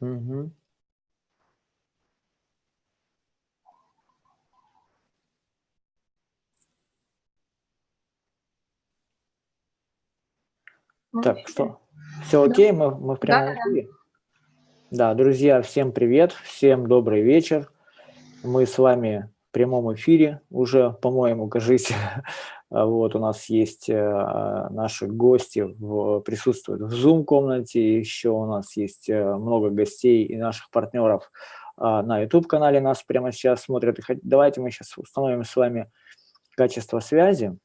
Угу. Так, что? Все окей? Мы, мы в прямом да, эфире? Да. да, друзья, всем привет, всем добрый вечер. Мы с вами в прямом эфире уже, по-моему, кажись, вот у нас есть э, наши гости, в, присутствуют в Zoom-комнате, еще у нас есть э, много гостей и наших партнеров а, на YouTube-канале нас прямо сейчас смотрят. Давайте мы сейчас установим с вами качество связи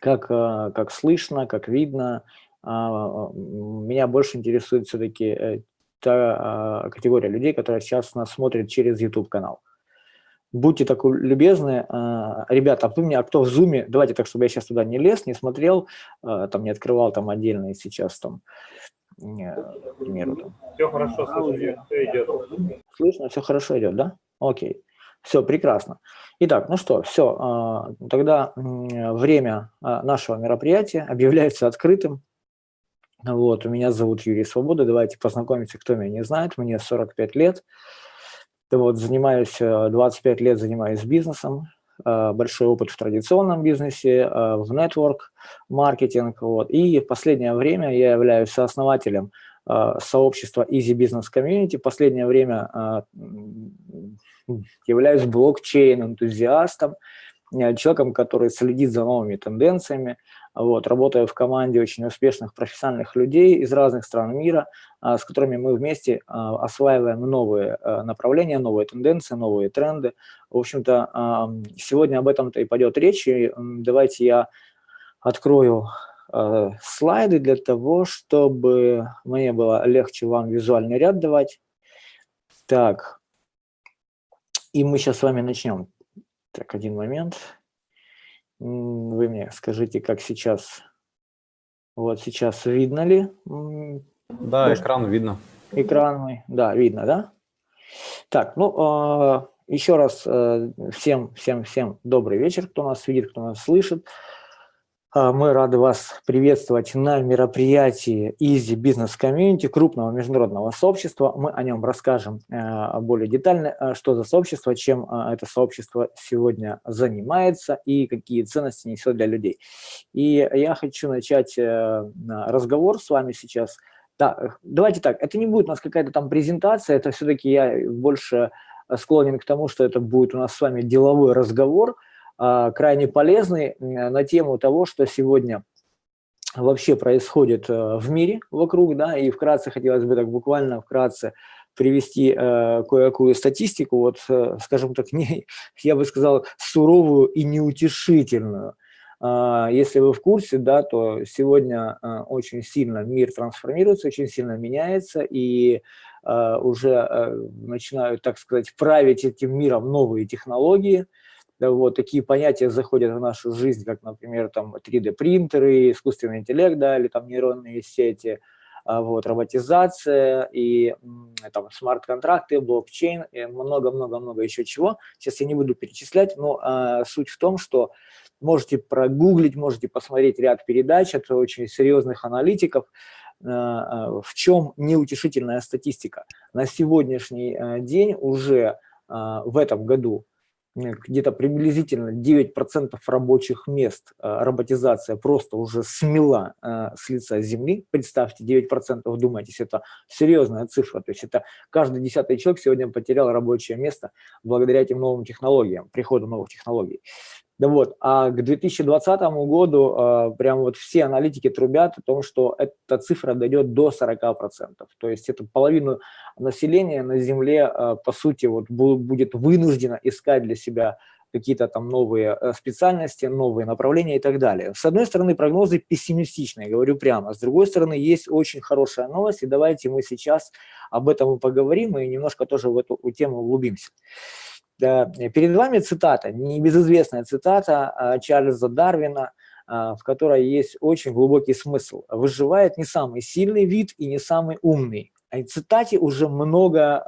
как, э, как слышно, как видно. А, меня больше интересует все-таки та а, категория людей, которая сейчас нас смотрит через YouTube-канал. Будьте так любезны, а, ребята, а кто, меня, а кто в Zoom, давайте так, чтобы я сейчас туда не лез, не смотрел, там не открывал там отдельно сейчас там, к примеру. Там. Все хорошо, слышно, все идет. Слышно, все хорошо идет, да? Окей. Все, прекрасно. Итак, ну что, все, тогда время нашего мероприятия объявляется открытым. Вот, меня зовут Юрий Свобода, давайте познакомимся, кто меня не знает, мне 45 лет. Вот, занимаюсь, 25 э, лет занимаюсь бизнесом, э, большой опыт в традиционном бизнесе, э, в network маркетинг. Вот. И в последнее время я являюсь сооснователем сообщества Easy Business Community. В последнее время являюсь блокчейн-энтузиастом, человеком, который следит за новыми тенденциями, вот, работая в команде очень успешных профессиональных людей из разных стран мира, а, с которыми мы вместе а, осваиваем новые а, направления, новые тенденции, новые тренды. В общем-то, сегодня об этом-то и пойдет речь. И давайте я открою слайды для того, чтобы мне было легче вам визуальный ряд давать. Так, и мы сейчас с вами начнем. Так, один момент. Вы мне скажите, как сейчас. Вот сейчас видно ли? Да, Может, экран видно. Экран мой, да, видно, да? Так, ну, а, еще раз э, всем, всем, всем добрый вечер, кто нас видит, кто нас слышит. А, мы рады вас приветствовать на мероприятии Easy Business Community, крупного международного сообщества. Мы о нем расскажем э, более детально, э, что за сообщество, чем э, это сообщество сегодня занимается и какие ценности несет для людей. И я хочу начать разговор с вами сейчас. Да, давайте так, это не будет у нас какая-то там презентация, это все-таки я больше склонен к тому, что это будет у нас с вами деловой разговор – крайне полезный на тему того, что сегодня вообще происходит э, в мире вокруг, да, и вкратце хотелось бы так буквально вкратце привести э, кое-какую статистику, вот, э, скажем так, не, я бы сказал, суровую и неутешительную. Э, если вы в курсе, да, то сегодня э, очень сильно мир трансформируется, очень сильно меняется, и э, уже э, начинают, так сказать, править этим миром новые технологии, да, вот, такие понятия заходят в нашу жизнь, как, например, там 3D-принтеры, искусственный интеллект, да, или там нейронные сети, а, вот, роботизация и там смарт-контракты, блокчейн, много-много-много еще чего. Сейчас я не буду перечислять, но а, суть в том, что можете прогуглить, можете посмотреть ряд передач от очень серьезных аналитиков, а, а, в чем неутешительная статистика. На сегодняшний а, день уже в этом году где-то приблизительно 9% рабочих мест э, роботизация просто уже смела э, с лица земли. Представьте, 9%, вдумайтесь, это серьезная цифра. То есть это каждый десятый человек сегодня потерял рабочее место благодаря этим новым технологиям, приходу новых технологий. Да вот, а к 2020 году э, прям вот все аналитики трубят о том, что эта цифра дойдет до 40%. То есть это половину населения на Земле, э, по сути, вот будет вынуждено искать для себя какие-то там новые э, специальности, новые направления и так далее. С одной стороны, прогнозы пессимистичные, говорю прямо. С другой стороны, есть очень хорошая новость, и давайте мы сейчас об этом и поговорим, и немножко тоже в эту тему углубимся. Перед вами цитата, небезызвестная цитата а, Чарльза Дарвина, а, в которой есть очень глубокий смысл. Выживает не самый сильный вид и не самый умный. А цитате уже много,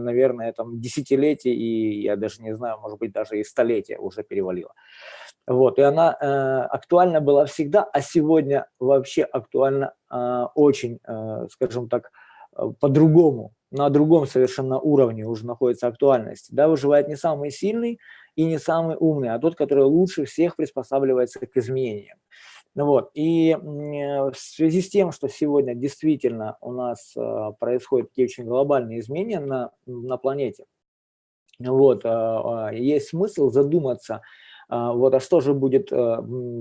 наверное, там десятилетий, и я даже не знаю, может быть, даже и столетия уже перевалило. Вот, и она э, актуальна была всегда, а сегодня вообще актуальна э, очень, э, скажем так, по-другому, на другом совершенно уровне уже находится актуальность. Да, выживает не самый сильный и не самый умный, а тот, который лучше всех приспосабливается к изменениям. Вот. И в связи с тем, что сегодня действительно у нас происходят такие очень глобальные изменения на, на планете, вот, есть смысл задуматься, вот, а что же будет э,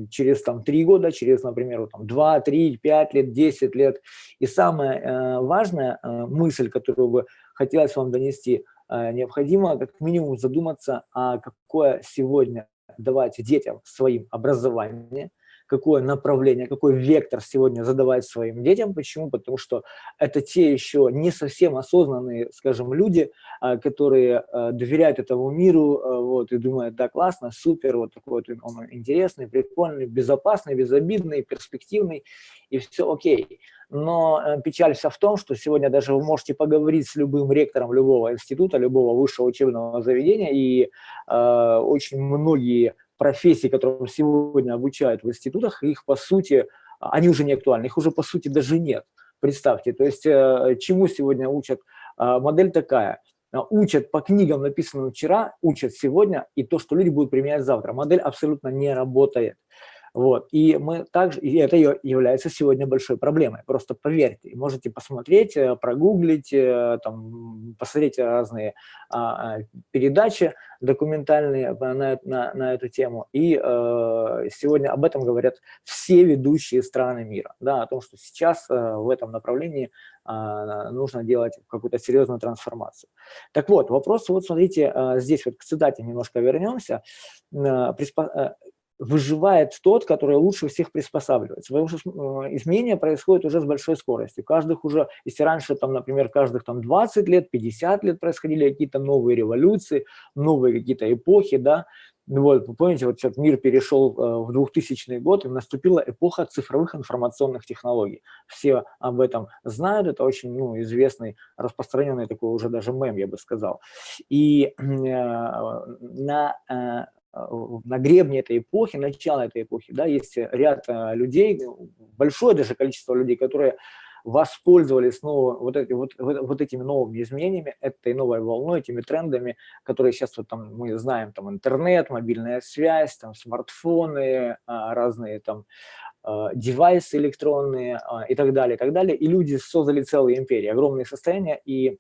через там, 3 года, через, например, там, 2, 3, 5 лет, 10 лет. И самая э, важная мысль, которую бы хотелось вам донести, необходимо как минимум задуматься, а какое сегодня давать детям своим образование, какое направление, какой вектор сегодня задавать своим детям. Почему? Потому что это те еще не совсем осознанные, скажем, люди, а, которые а, доверяют этому миру а, вот, и думают, да, классно, супер, вот такой вот он интересный, прикольный, безопасный, безобидный, перспективный, и все окей. Но э, печаль вся в том, что сегодня даже вы можете поговорить с любым ректором любого института, любого высшего учебного заведения, и э, очень многие профессий, которым сегодня обучают в институтах, их по сути, они уже не актуальны, их уже по сути даже нет. Представьте, то есть э, чему сегодня учат? А, модель такая, учат по книгам, написанным вчера, учат сегодня, и то, что люди будут применять завтра. Модель абсолютно не работает. Вот. И мы также, и это является сегодня большой проблемой. Просто поверьте, можете посмотреть, э, прогуглить, э, там, посмотреть разные а, а, передачи документальные на, на, на эту тему. И э, сегодня об этом говорят все ведущие страны мира, да, о том, что сейчас э, в этом направлении э, нужно делать какую-то серьезную трансформацию. Так вот, вопрос, вот смотрите, э, здесь вот к цитате немножко вернемся. Э, выживает тот, который лучше всех приспосабливается. Потому что э, изменения происходят уже с большой скоростью. Каждых уже, если раньше, там, например, каждых там, 20 лет, 50 лет происходили какие-то новые революции, новые какие-то эпохи, да, вот, помните, вот сейчас мир перешел э, в 2000 год, и наступила эпоха цифровых информационных технологий. Все об этом знают, это очень ну, известный, распространенный такой уже даже мем, я бы сказал. И э, на э, на гребне этой эпохи, начала этой эпохи, да, есть ряд э, людей, большое даже количество людей, которые воспользовались снова вот, эти, вот, вот этими новыми изменениями, этой новой волной, этими трендами, которые сейчас вот там мы знаем, там интернет, мобильная связь, там смартфоны, а, разные там а, девайсы электронные а, и так далее, и так далее. И люди создали целые империи, огромные состояния, и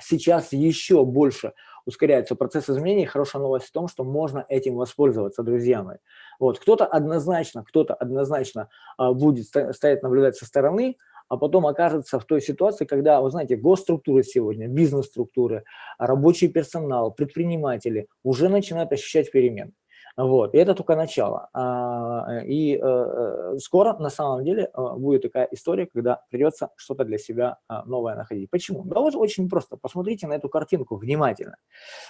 сейчас еще больше ускоряется процесс изменений. Хорошая новость в том, что можно этим воспользоваться, друзья мои. Вот, кто-то однозначно, кто-то однозначно а, будет стоять наблюдать со стороны, а потом окажется в той ситуации, когда, вы знаете, госструктуры сегодня, бизнес-структуры, рабочий персонал, предприниматели уже начинают ощущать перемены. Вот, и это только начало. А, и э, э, скоро, на самом деле, э, будет такая история, когда придется что-то для себя а, новое находить. Почему? Да вот очень просто. Посмотрите на эту картинку внимательно.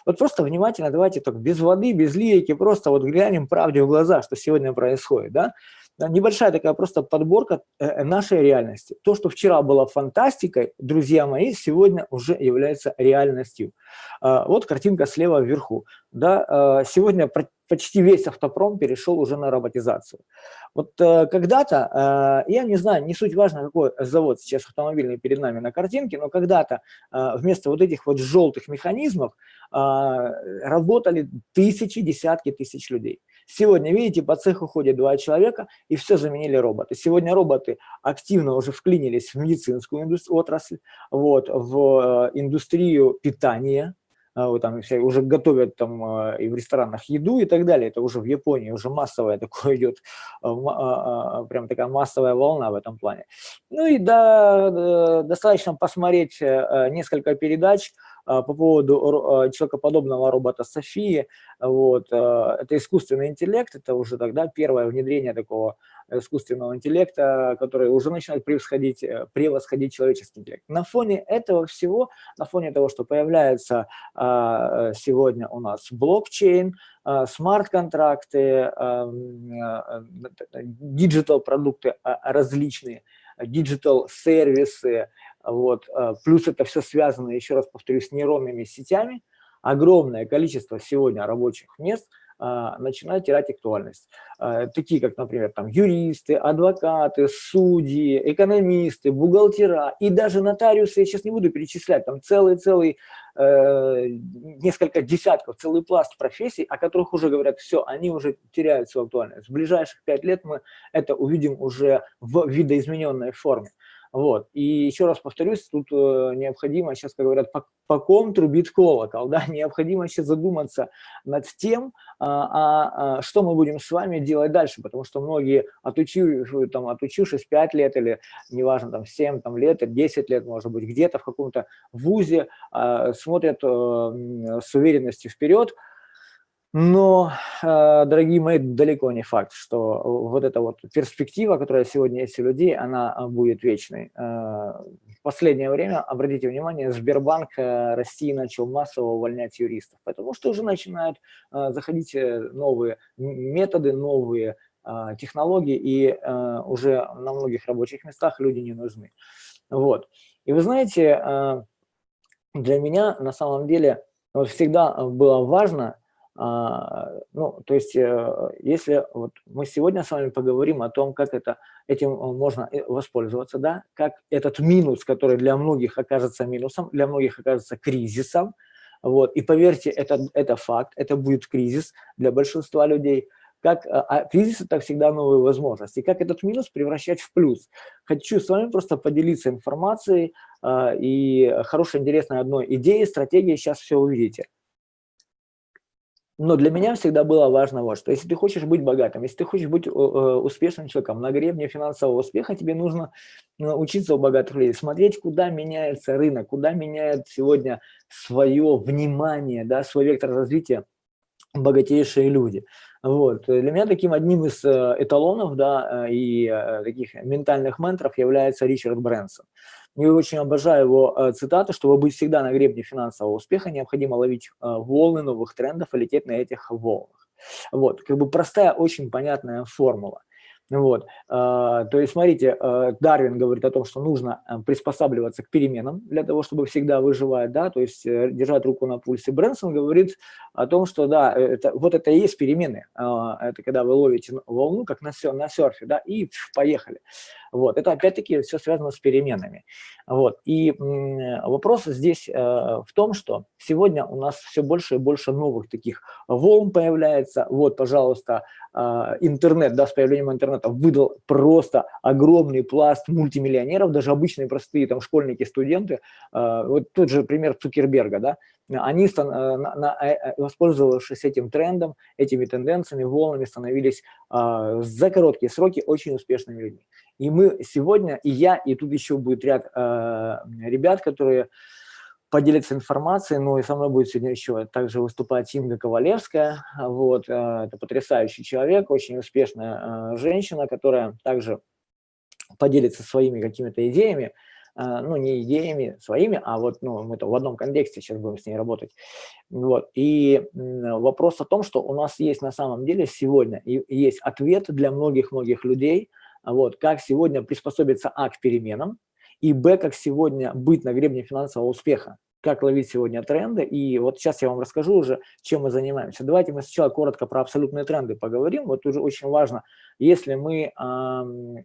Вот просто внимательно, давайте так без воды, без лирики, просто вот глянем правде в глаза, что сегодня происходит, да? Небольшая такая просто подборка нашей реальности. То, что вчера было фантастикой, друзья мои, сегодня уже является реальностью. А, вот картинка слева вверху. Да, сегодня почти весь автопром перешел уже на роботизацию. Вот э, когда-то, э, я не знаю, не суть важно, какой завод сейчас автомобильный перед нами на картинке, но когда-то э, вместо вот этих вот желтых механизмов э, работали тысячи, десятки тысяч людей. Сегодня, видите, по цеху ходят два человека, и все заменили роботы. Сегодня роботы активно уже вклинились в медицинскую отрасль, вот, в э, индустрию питания, а, вот там все уже готовят там а, и в ресторанах еду и так далее. Это уже в Японии уже массовая такое идет, а, прям такая массовая волна в этом плане. Ну и да, достаточно посмотреть э, несколько передач по поводу человекоподобного робота Софии. Вот, это искусственный интеллект, это уже тогда первое внедрение такого искусственного интеллекта, который уже начинает превосходить, э, превосходить человеческий интеллект. На фоне этого всего, на фоне того, что появляется а, сегодня у нас блокчейн, а, смарт-контракты, digital-продукты а, различные, digital-сервисы, вот, плюс это все связано, еще раз повторюсь, с нейронными сетями, огромное количество сегодня рабочих мест – начинают терять актуальность. Такие, как, например, там, юристы, адвокаты, судьи, экономисты, бухгалтера и даже нотариусы, я сейчас не буду перечислять, там целый-целый несколько десятков, целый пласт профессий, о которых уже говорят, все, они уже теряют свою актуальность. В ближайших пять лет мы это увидим уже в видоизмененной форме. Вот. И еще раз повторюсь, тут э, необходимо, сейчас, как говорят, по, по ком трубит колокол, да, необходимо сейчас задуматься над тем, а, а, а, что мы будем с вами делать дальше, потому что многие, отучив, там, отучившись 5 лет или, неважно, там, 7 там, лет, 10 лет, может быть, где-то в каком-то вузе а, смотрят а, с уверенностью вперед, но, э, дорогие мои, далеко не факт, что вот эта вот перспектива, которая сегодня есть у людей, она а, будет вечной. Э, в последнее время, обратите внимание, Сбербанк э, России начал массово увольнять юристов, потому что уже начинают заходить новые методы, новые технологии, и уже на многих рабочих местах люди не нужны. Вот. И вы знаете, для меня на самом деле вот всегда было важно – ну, то есть, э, если вот мы сегодня с вами поговорим о том, как это, этим э, можно э, воспользоваться, да, как этот минус, который для многих окажется минусом, для многих окажется кризисом, вот, и поверьте, это, это факт, это будет кризис для большинства людей, как а кризис – это всегда новые возможности. Как этот минус превращать в плюс? Хочу с вами просто поделиться информацией а, и хорошей, интересной одной идеей, стратегией, сейчас все увидите. Но для меня всегда было важно вот что. Если ты хочешь быть богатым, если ты хочешь быть э, успешным человеком на гребне финансового успеха, тебе нужно учиться у богатых людей, смотреть, куда меняется рынок, куда меняет сегодня свое внимание, да, свой вектор развития богатейшие люди. Вот. Для меня таким одним из э, эталонов да, э, и таких ментальных менторов является Ричард Брэнсон. Я очень обожаю его э, цитату, чтобы быть всегда на гребне финансового успеха, необходимо ловить э, волны новых трендов и лететь на этих волнах. Вот, как бы простая, очень понятная формула. Вот. А, то есть, смотрите, э, Дарвин говорит о том, что нужно э, приспосабливаться к переменам для того, чтобы всегда выживать, да, то есть э, держать руку на пульсе. Брэнсон говорит о том, что, да, это, вот это и есть перемены. А, это когда вы ловите волну, как на, на серфе, да, и поехали. Вот. Это опять-таки все связано с переменами. Вот. И вопрос здесь в том, что сегодня у нас все больше и больше новых таких волн появляется. Вот, пожалуйста, а, интернет, да, с появлением интернета выдал просто огромный пласт мультимиллионеров, даже обычные простые там школьники, студенты, а, вот тот же пример Цукерберга, да, они, а, э, воспользовавшись этим трендом, этими тенденциями, волнами, становились за короткие сроки очень успешными людьми. И мы сегодня, и я, и тут еще будет ряд ребят, которые поделиться информацией. Ну и со мной будет сегодня еще также выступать Инга Ковалевская. Вот, э, это потрясающий человек, очень успешная э, женщина, которая также поделится своими какими-то идеями, э, ну, не идеями своими, а вот ну, мы-то в одном контексте сейчас будем с ней работать. Вот. И вопрос о том, что у нас есть на самом деле сегодня, и есть ответ для многих-многих людей, вот, как сегодня приспособиться а, к переменам, и б, как сегодня быть на гребне финансового успеха, как ловить сегодня тренды. И вот сейчас я вам расскажу уже, чем мы занимаемся. Давайте мы сначала коротко про абсолютные тренды поговорим. Вот уже очень важно, если мы э,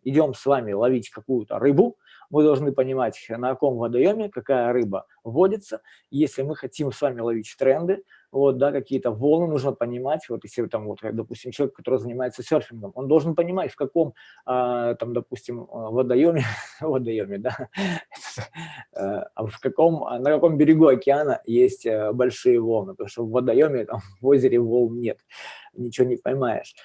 идем с вами ловить какую-то рыбу, мы должны понимать, на каком водоеме какая рыба водится. Если мы хотим с вами ловить тренды, вот, да, какие-то волны нужно понимать, вот если там, вот, допустим, человек, который занимается серфингом, он должен понимать, в каком, а, там, допустим, водоеме, водоеме, да, э, а в каком, на каком берегу океана есть э, большие волны, потому что в водоеме, там, в озере волн нет, ничего не поймаешь.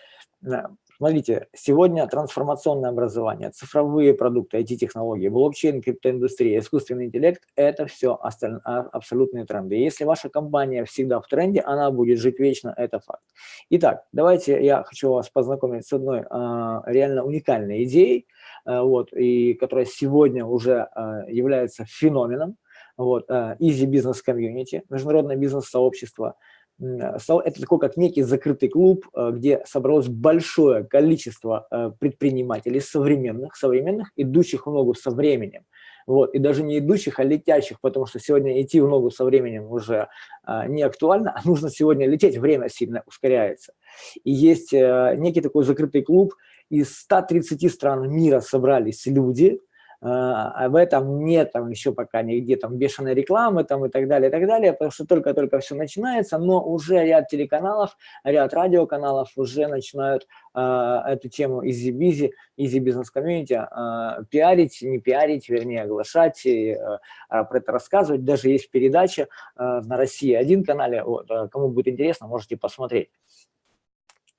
Смотрите, сегодня трансформационное образование, цифровые продукты, IT-технологии, блокчейн, криптоиндустрия, искусственный интеллект – это все. А, абсолютные тренды. если ваша компания всегда в тренде, она будет жить вечно, это факт. Итак, давайте я хочу вас познакомить с одной а, реально уникальной идеей, а, вот, и которая сегодня уже а, является феноменом. Вот, Easy Business Community, международное бизнес-сообщество – это такой как некий закрытый клуб, э, где собралось большое количество э, предпринимателей современных, современных, идущих в ногу со временем. Вот, и даже не идущих, а летящих, потому что сегодня идти в ногу со временем уже не актуально, а нужно сегодня лететь, время сильно ускоряется. И есть некий такой закрытый клуб, из 130 стран мира собрались люди, а в этом нет там еще пока нигде там бешеной рекламы там и так далее, и так далее, потому что только-только все начинается, но уже ряд телеканалов, ряд радиоканалов уже начинают э, эту тему easy-bizzi, easy-business-community э, пиарить, не пиарить, вернее, оглашать, и, э, про это рассказывать. Даже есть передача э, на России один канале, вот, кому будет интересно, можете посмотреть.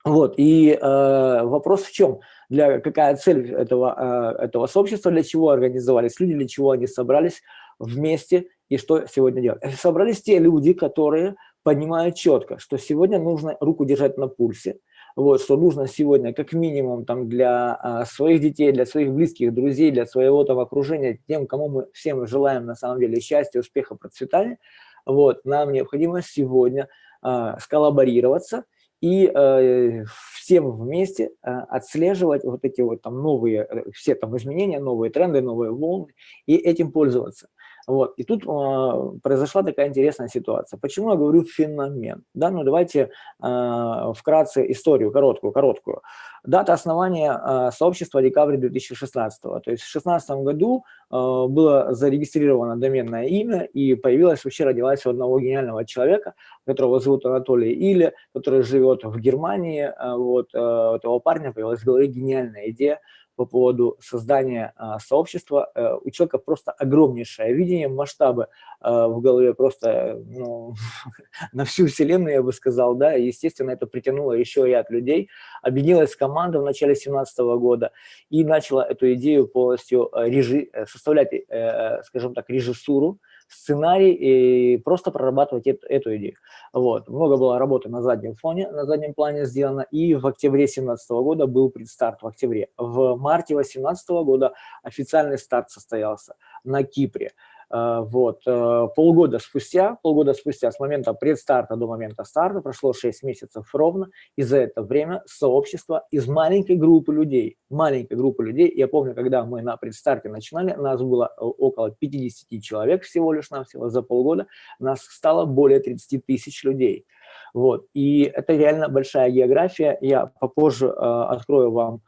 Вот, и э, вопрос в чем? Для, какая цель этого, э, этого сообщества, для чего организовались люди, для чего они собрались вместе и что сегодня делать? Собрались те люди, которые понимают четко, что сегодня нужно руку держать на пульсе, вот, что нужно сегодня как минимум там, для а, своих детей, для своих близких, друзей, для своего там окружения, тем, кому мы всем желаем на самом деле счастья, успеха, процветания, вот, нам необходимо сегодня а, сколлаборироваться и э, всем вместе э, отслеживать вот эти вот там новые, э, все там изменения, новые тренды, новые волны, и этим пользоваться. Вот. И тут э, произошла такая интересная ситуация. Почему я говорю феномен? Да, ну давайте э, вкратце историю, короткую, короткую. Дата основания э, сообщества декабрь 2016. То есть в 2016 году э, было зарегистрировано доменное имя и появилась, вообще родилась у одного гениального человека, которого зовут Анатолий Или, который живет в Германии. Э, вот, э, у этого парня появилась в голове гениальная идея по поводу создания а, сообщества. А, у человека просто огромнейшее видение, масштабы а, в голове просто ну, на всю вселенную, я бы сказал, да, естественно, это притянуло еще ряд людей, объединилась команда в начале 2017 года и начала эту идею полностью режи, э, составлять, э, э, скажем так, режиссуру, сценарий и просто прорабатывать эту, эту идею. Вот. Много было работы на заднем фоне, на заднем плане сделано, и в октябре 2017 года был предстарт, в октябре. В марте 2018 года официальный старт состоялся на Кипре. Э, вот. Э, полгода спустя, полгода спустя, с момента предстарта до момента старта, прошло 6 месяцев ровно, и за это время сообщество из маленькой группы людей, маленькой группы людей, я помню, когда мы на предстарте начинали, нас было э, около 50 человек всего лишь навсего за полгода, нас стало более 30 тысяч людей. Вот. И это реально большая география, я попозже э, открою вам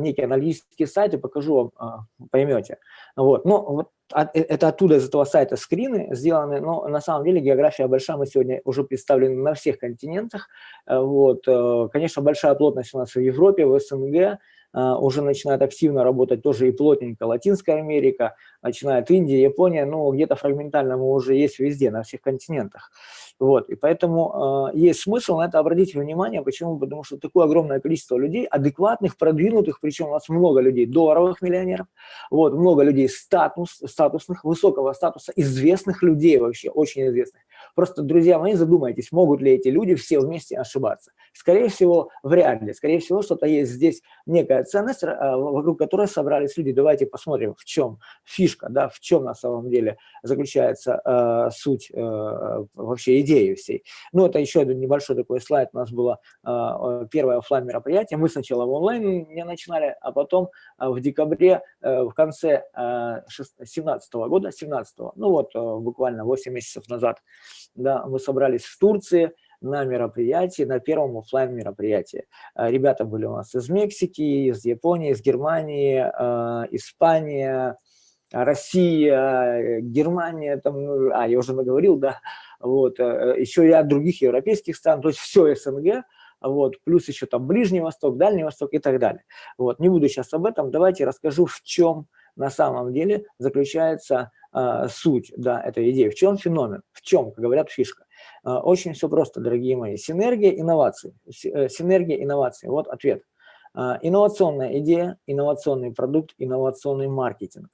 некий аналитический сайт и покажу вам, поймете. Вот. Но вот Э, это оттуда, из этого сайта скрины сделаны, но на самом деле география большая, мы сегодня уже представлены на всех континентах. Э, вот, э, конечно, большая плотность у нас в Европе, в СНГ, уже начинает активно работать тоже и плотненько Латинская Америка, начинает Индия, Япония, но где-то фрагментально мы уже есть везде, на всех континентах. Вот, и поэтому э, есть смысл на это обратить внимание. Почему? Потому что такое огромное количество людей, адекватных, продвинутых, причем у нас много людей долларовых миллионеров, вот, много людей статус, статусных, высокого статуса, известных людей вообще, очень известных. Просто, друзья мои, задумайтесь, могут ли эти люди все вместе ошибаться. Скорее всего, вряд ли. Скорее всего, что-то есть здесь некая ценность, э, вокруг которой собрались люди. Давайте посмотрим, в чем фишка, да, в чем на самом деле заключается э, суть э, вообще идеи всей. Ну, это еще один небольшой такой слайд. У нас было э, первое офлайн мероприятие. Мы сначала в онлайн не начинали, а потом э, в декабре, э, в конце 2017 э, года, 17 ну вот э, буквально 8 месяцев назад, да, мы собрались в Турции на мероприятии, на первом офлайн мероприятии. Э, ребята были у нас из Мексики, из Японии, из Германии, э, Испания, Россия, Германия, там, ну, а, я уже наговорил, да, вот, э, еще ряд других европейских стран, то есть все СНГ, вот, плюс еще там Ближний Восток, Дальний Восток и так далее. Вот, не буду сейчас об этом, давайте расскажу, в чем на самом деле заключается э, суть да, этой идеи, в чем феномен, в чем, как говорят, фишка. Э, очень все просто, дорогие мои. Синергия, инновации. Э, синергия, инновации. Вот ответ. Э, инновационная идея, инновационный продукт, инновационный маркетинг.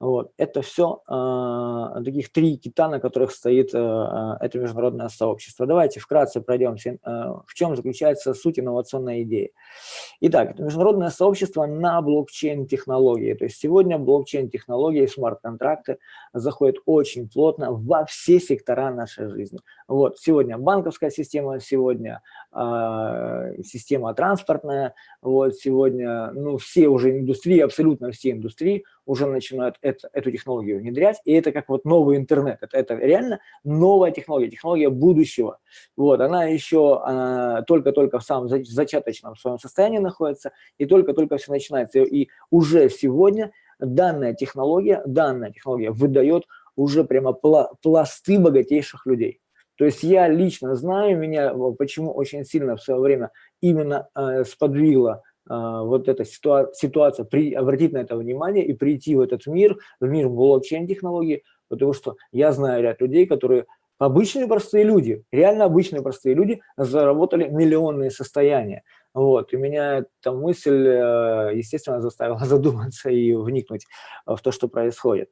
Вот. Это все э, таких три кита, на которых стоит э, это международное сообщество. Давайте вкратце пройдемся, э, в чем заключается суть инновационной идеи. Итак, это международное сообщество на блокчейн-технологии. То есть сегодня блокчейн-технологии, смарт-контракты заходит очень плотно во все сектора нашей жизни. Вот, сегодня банковская система, сегодня э, система транспортная, вот, сегодня, ну, все уже индустрии, абсолютно все индустрии уже начинают это, эту технологию внедрять, и это как вот новый интернет, это, это реально новая технология, технология будущего. Вот, она еще а, только-только в самом зачаточном своем состоянии находится, и только-только все начинается. И уже сегодня данная технология, данная технология выдает уже прямо пласты богатейших людей. То есть я лично знаю, меня почему очень сильно в свое время именно э, сподвигла э, вот эта ситуа ситуация, при, обратить на это внимание и прийти в этот мир, в мир блокчейн-технологий, потому что я знаю ряд людей, которые обычные простые люди, реально обычные простые люди заработали миллионные состояния. Вот, и меня эта мысль, э, естественно, заставила задуматься и вникнуть в то, что происходит.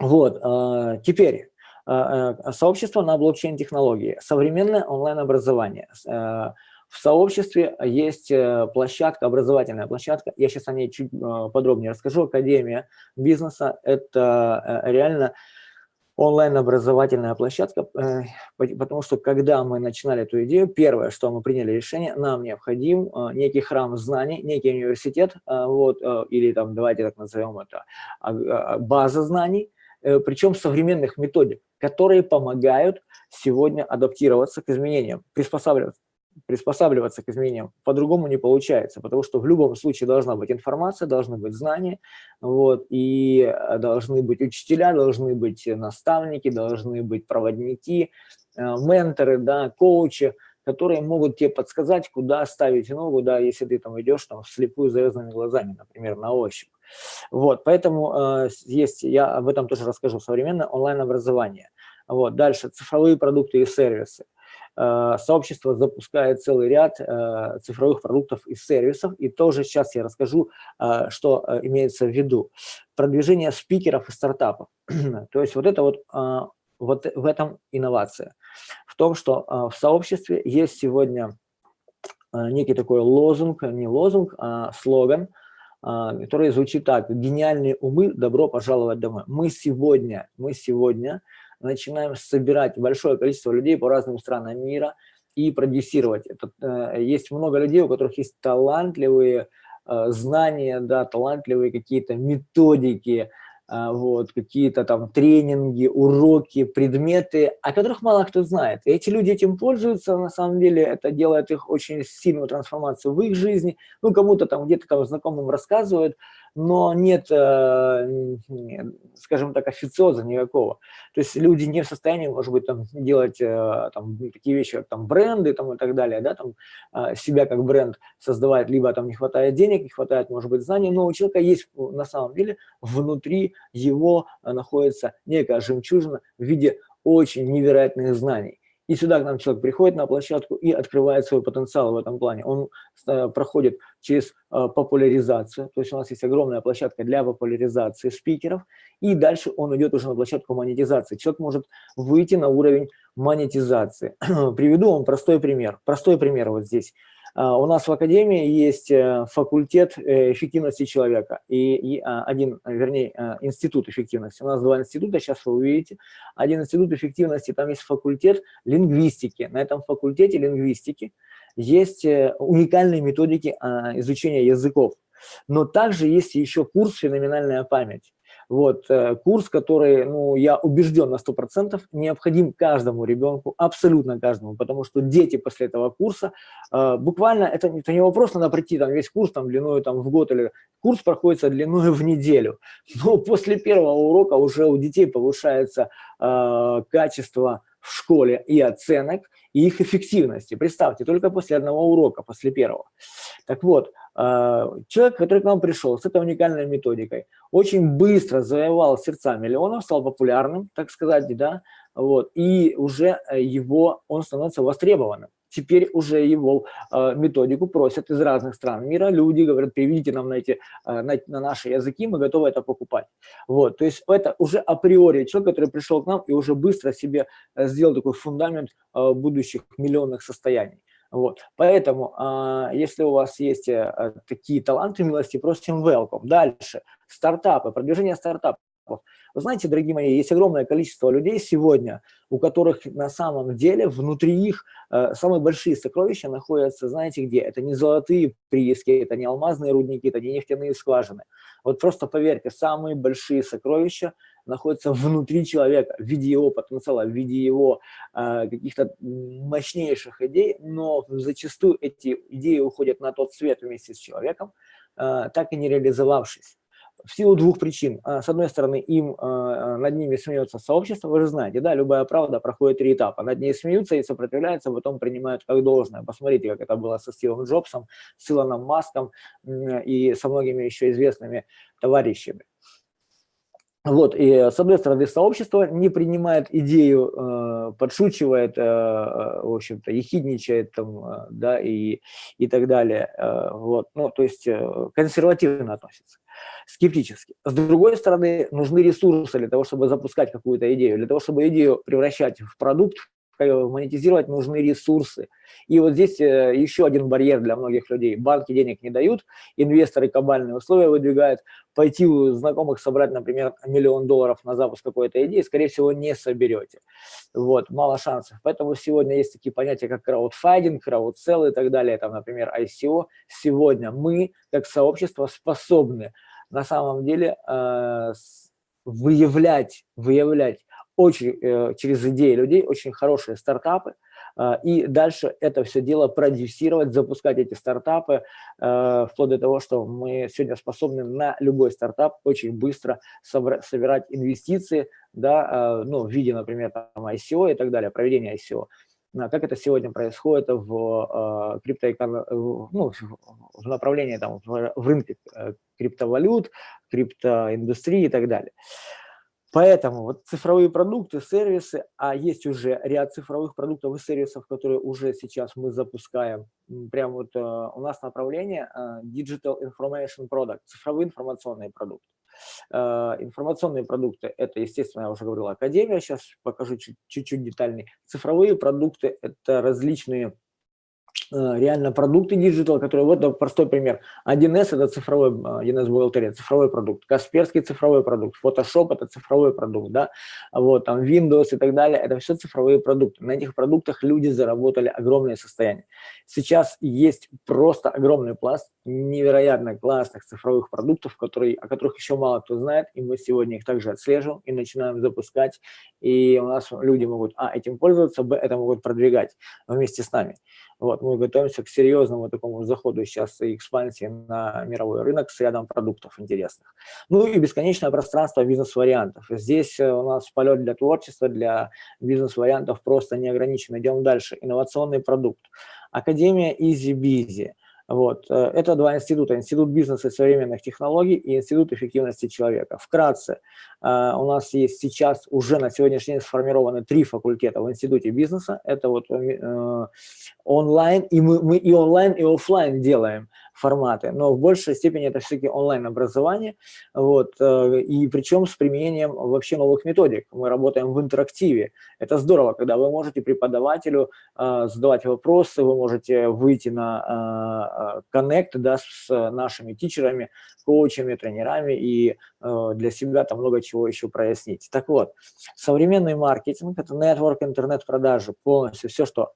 Вот, э, теперь э, сообщество на блокчейн-технологии, современное онлайн-образование. В сообществе есть площадка, образовательная площадка, я сейчас о ней чуть подробнее расскажу, Академия бизнеса. Это реально онлайн-образовательная площадка, э, потому что когда мы начинали эту идею, первое, что мы приняли решение, нам необходим э, некий храм знаний, некий университет, э, вот, или там, давайте так назовем это, а, а, база знаний, причем современных методик, которые помогают сегодня адаптироваться к изменениям, приспосабливаться приспосабливаться к изменениям по-другому не получается, потому что в любом случае должна быть информация, должны быть знания, вот, и э, должны быть учителя, должны быть наставники, должны быть проводники, э, менторы, да, коучи, которые могут тебе подсказать, куда ставить ногу, да, если ты там идешь там вслепую завязанными глазами, например, на ощупь. Вот, поэтому э, есть, я об этом тоже расскажу, современное онлайн-образование. Вот, дальше цифровые продукты и сервисы. Э, сообщество запускает целый ряд э, цифровых продуктов и сервисов, и тоже сейчас я расскажу, э, что имеется в виду. Продвижение спикеров и стартапов. То есть вот это вот, вот в этом инновация. В том, что в сообществе есть сегодня некий такой лозунг, не лозунг, а слоган, который звучит так. Гениальные умы, добро пожаловать домой. Мы сегодня, мы сегодня начинаем собирать большое количество людей по разным странам мира и продюсировать. Это, э, есть много людей, у которых есть талантливые э, знания, да, талантливые какие-то методики, э, вот, какие-то там тренинги, уроки, предметы, о которых мало кто знает. И эти люди этим пользуются, на самом деле это делает их очень сильную трансформацию в их жизни. Ну, кому-то там где-то там знакомым рассказывают, но нет, э, скажем так, официоза никакого. То есть люди не в состоянии, может быть, там, делать э, там, такие вещи, как там, бренды там, и так далее, да, там, э, себя как бренд создавать, либо там не хватает денег, не хватает, может быть, знаний, но у человека есть на самом деле внутри его находится некая жемчужина в виде очень невероятных знаний. И сюда к нам человек приходит на площадку и открывает свой потенциал в этом плане. Он э, проходит через э, популяризацию, то есть у нас есть огромная площадка для популяризации спикеров, и дальше он идет уже на площадку монетизации. Человек может выйти на уровень монетизации. Приведу вам простой пример. Простой пример вот здесь. А, у нас в Академии есть э, факультет э, эффективности человека и, а, один, вернее, э, институт эффективности. У нас два института, сейчас вы увидите. Один институт эффективности, там есть факультет лингвистики. На этом факультете лингвистики есть уникальные методики а, изучения языков. Но также есть еще курс «Феноменальная память». Вот, э, курс, который, ну, я убежден на 100%, необходим каждому ребенку, абсолютно каждому, потому что дети после этого курса, э, буквально, это, это не вопрос, надо пройти там весь курс там длиною там в год, или курс проходится длиною в неделю, но после первого урока уже у детей повышается э, качество в школе и оценок, и их эффективности. Представьте, только после одного урока, после первого. Так вот, человек, который к нам пришел с этой уникальной методикой, очень быстро завоевал сердца миллионов, стал популярным, так сказать, да, вот, и уже э, его, он становится востребованным. Теперь уже его э, методику просят из разных стран мира. Люди говорят, переведите нам на, эти, э, на, на наши языки, мы готовы это покупать. Вот, то есть это уже априори человек, который пришел к нам и уже быстро себе э, сделал такой фундамент э, будущих миллионных состояний. Вот. Поэтому, а, если у вас есть э, такие таланты, милости, просим welcome. Дальше. Стартапы, продвижение стартапов. Стартапов. Вы знаете, дорогие мои, есть огромное количество людей сегодня, у которых на самом деле внутри их э, самые большие сокровища находятся, знаете где? Это не золотые прииски, это не алмазные рудники, это не нефтяные скважины. Вот просто поверьте, самые большие сокровища находятся внутри человека, в виде его потенциала, в виде его э, каких-то мощнейших идей, но зачастую эти идеи уходят на тот свет вместе с человеком, э, так и не реализовавшись в силу двух причин. А, с одной стороны, им а, над ними смеется сообщество, вы же знаете, да, любая правда проходит три этапа. Над ней смеются и сопротивляются, потом принимают как должное. Посмотрите, как это было со Стивом Джобсом, с Илоном Маском и со многими еще известными товарищами. Вот, и с одной стороны, сообщество не принимает идею, э, подшучивает, э, э, в общем-то, ехидничает, там, да, и, и так далее. Вот, ну, то есть консервативно относится скептически. С другой стороны, нужны ресурсы для того, чтобы запускать какую-то идею, для того, чтобы идею превращать в продукт, монетизировать нужны ресурсы. И вот здесь э, еще один барьер для многих людей. Банки денег не дают, инвесторы кабальные условия выдвигают. Пойти у знакомых собрать, например, миллион долларов на запуск какой-то идеи, скорее всего, не соберете. Вот, мало шансов. Поэтому сегодня есть такие понятия, как краудфайдинг, краудсел и так далее, там, например, ICO. Сегодня мы, как сообщество, способны на самом деле э, выявлять, выявлять очень, э, через идеи людей очень хорошие стартапы, э, и дальше это все дело продюсировать, запускать эти стартапы, э, вплоть до того, что мы сегодня способны на любой стартап очень быстро собирать инвестиции, да, ну, в виде, например, там, ICO и так далее, проведения ICO. А как это сегодня происходит в криптоэкономике, ну, в направлении там, в рынке криптовалют, криптоиндустрии и так далее. Поэтому вот цифровые продукты, сервисы, а есть уже ряд цифровых продуктов и сервисов, которые уже сейчас мы запускаем. Прямо вот uh, у нас направление uh, Digital Information Product, цифровые информационные продукты. Uh, информационные продукты – это, естественно, я уже говорил, Академия, сейчас покажу чуть-чуть детальнее. Цифровые продукты – это различные Э, реально продукты digital, которые, вот простой пример. 1С – это цифровой, 1С бухгалтерия, цифровой продукт. Касперский – цифровой продукт. Photoshop – это цифровой продукт, да. Вот, там Windows и так далее – это все цифровые продукты. На этих продуктах люди заработали огромное состояние. Сейчас есть просто огромный пласт невероятно классных цифровых продуктов, которые, о которых еще мало кто знает, и мы сегодня их также отслеживаем и начинаем запускать, и у нас люди могут, а, этим пользоваться, б, это могут продвигать вместе с нами. Вот, мы готовимся к серьезному такому заходу сейчас и экспансии на мировой рынок с рядом продуктов интересных. Ну и бесконечное пространство бизнес-вариантов. Здесь э, у нас полет для творчества, для бизнес-вариантов просто не ограничен. Идем дальше. Инновационный продукт. Академия Easy Busy. Вот. Э, это два института. Институт бизнеса и современных технологий и Институт эффективности человека. Вкратце, у нас есть сейчас уже на сегодняшний день сформированы три факультета в Институте бизнеса. Это вот э, онлайн, и мы, мы и онлайн, и офлайн делаем форматы, но в большей степени это все-таки онлайн-образование, вот, э, и причем с применением вообще новых методик. Мы работаем в интерактиве. Это здорово, когда вы можете преподавателю э, задавать вопросы, вы можете выйти на коннект да, с нашими тичерами, коучами, тренерами и э, для себя там много чего еще прояснить. Так вот, современный маркетинг – это network, интернет-продажи, полностью все, что,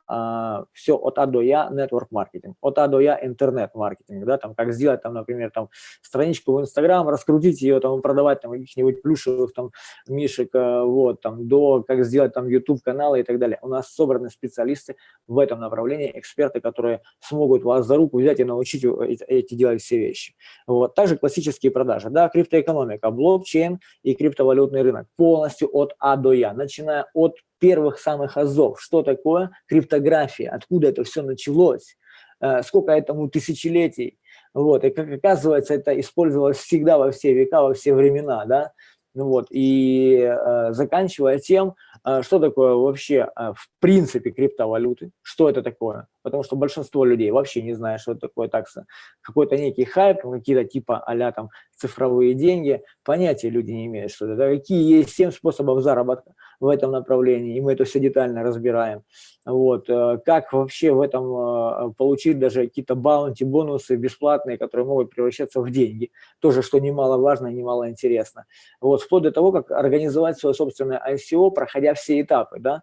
все от А до Я – network маркетинг, от А до Я – интернет-маркетинг маркетинг, да, там, как сделать, там, например, там, страничку в Инстаграм, раскрутить ее, там, продавать, там, каких-нибудь плюшевых, там, мишек, э, вот, там, до, как сделать, там, YouTube-каналы и так далее. У нас собраны специалисты в этом направлении, эксперты, которые смогут вас за руку взять и научить эти делать все вещи. Вот. Также классические продажи, да, криптоэкономика, блокчейн и криптовалютный рынок. Полностью от А до Я, начиная от первых самых азов. Что такое криптография, откуда это все началось, Э, сколько этому тысячелетий. Вот, и как оказывается, это использовалось всегда во все века, во все времена, да, ну вот, и э, заканчивая тем, а, что такое вообще а, в принципе криптовалюты, что это такое, потому что большинство людей вообще не знает, что это такое такса, какой-то некий хайп, какие-то типа а там цифровые деньги, понятия люди не имеют, что это, какие есть 7 способов заработка в этом направлении, и мы это все детально разбираем. Вот, э, как вообще в этом э, получить даже какие-то баунти, бонусы бесплатные, которые могут превращаться в деньги, тоже, что немаловажно и немало интересно. Вот, вплоть до того, как организовать свое собственное ICO, проходя все этапы, да,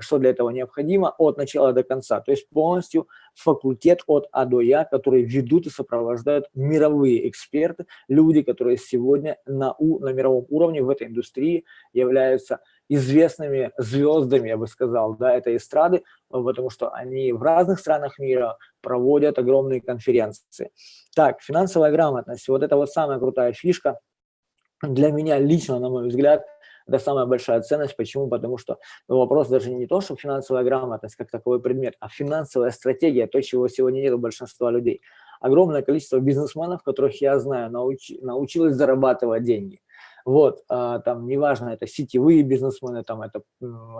что для этого необходимо от начала до конца, то есть полностью факультет от А до Я, который ведут и сопровождают мировые эксперты, люди, которые сегодня на, у, на мировом уровне в этой индустрии являются известными звездами, я бы сказал, да, этой эстрады, потому что они в разных странах мира проводят огромные конференции. Так, финансовая грамотность, вот это вот самая крутая фишка, для меня лично, на мой взгляд, это самая большая ценность. Почему? Потому что вопрос даже не то, что финансовая грамотность как таковой предмет, а финансовая стратегия, то, чего сегодня нет у большинства людей. Огромное количество бизнесменов, которых я знаю, науч, научилось зарабатывать деньги. Вот, а, там, неважно, это сетевые бизнесмены, там, это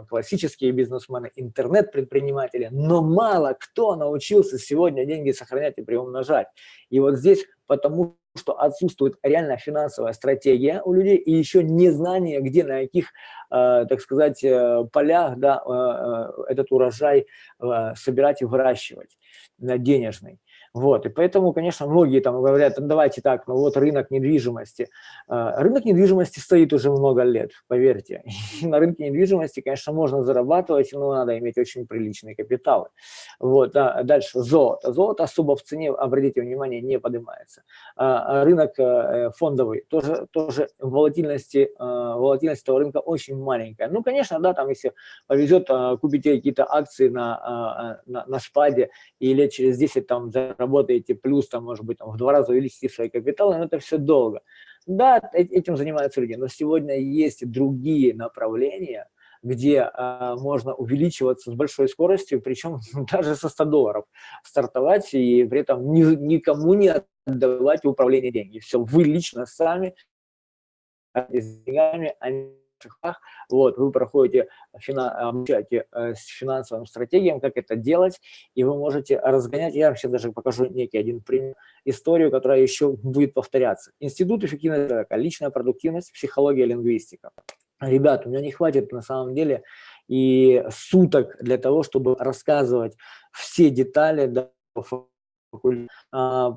классические бизнесмены, интернет-предприниматели, но мало кто научился сегодня деньги сохранять и приумножать. И вот здесь потому что отсутствует реально финансовая стратегия у людей и еще незнание, где, на каких, э, так сказать, э, полях да, э, этот урожай собирать и выращивать денежный. Вот, и поэтому, конечно, многие там говорят, ну, давайте так, ну вот рынок недвижимости. А, рынок недвижимости стоит уже много лет, поверьте. на рынке недвижимости, конечно, можно зарабатывать, но надо иметь очень приличные капиталы. Вот, а дальше золото. Золото особо в цене, обратите внимание, не поднимается. А, а рынок э, фондовый, тоже, тоже волатильности, волатильность этого рынка очень маленькая. Ну, конечно, да, там, если повезет, купите какие-то акции на, на, на спаде и лет через 10 там работаете плюс, там, может быть, там, в два раза увеличите свои капиталы, но это все долго. Да, э, этим занимаются люди, но сегодня есть другие направления, где а, можно увеличиваться с большой скоростью, причем даже со 100 долларов стартовать и при этом ни, никому не отдавать управление деньги. Все, вы лично сами с деньгами, они шагах. Вот, вы проходите, обучаете э, с финансовым стратегиям, как это делать, и вы можете разгонять. Я вам сейчас даже покажу некий один пример, историю, которая еще будет повторяться. Институт эффективного человека, личная продуктивность, психология, лингвистика. Ребят, у меня не хватит на самом деле и суток для того, чтобы рассказывать все детали, да, а,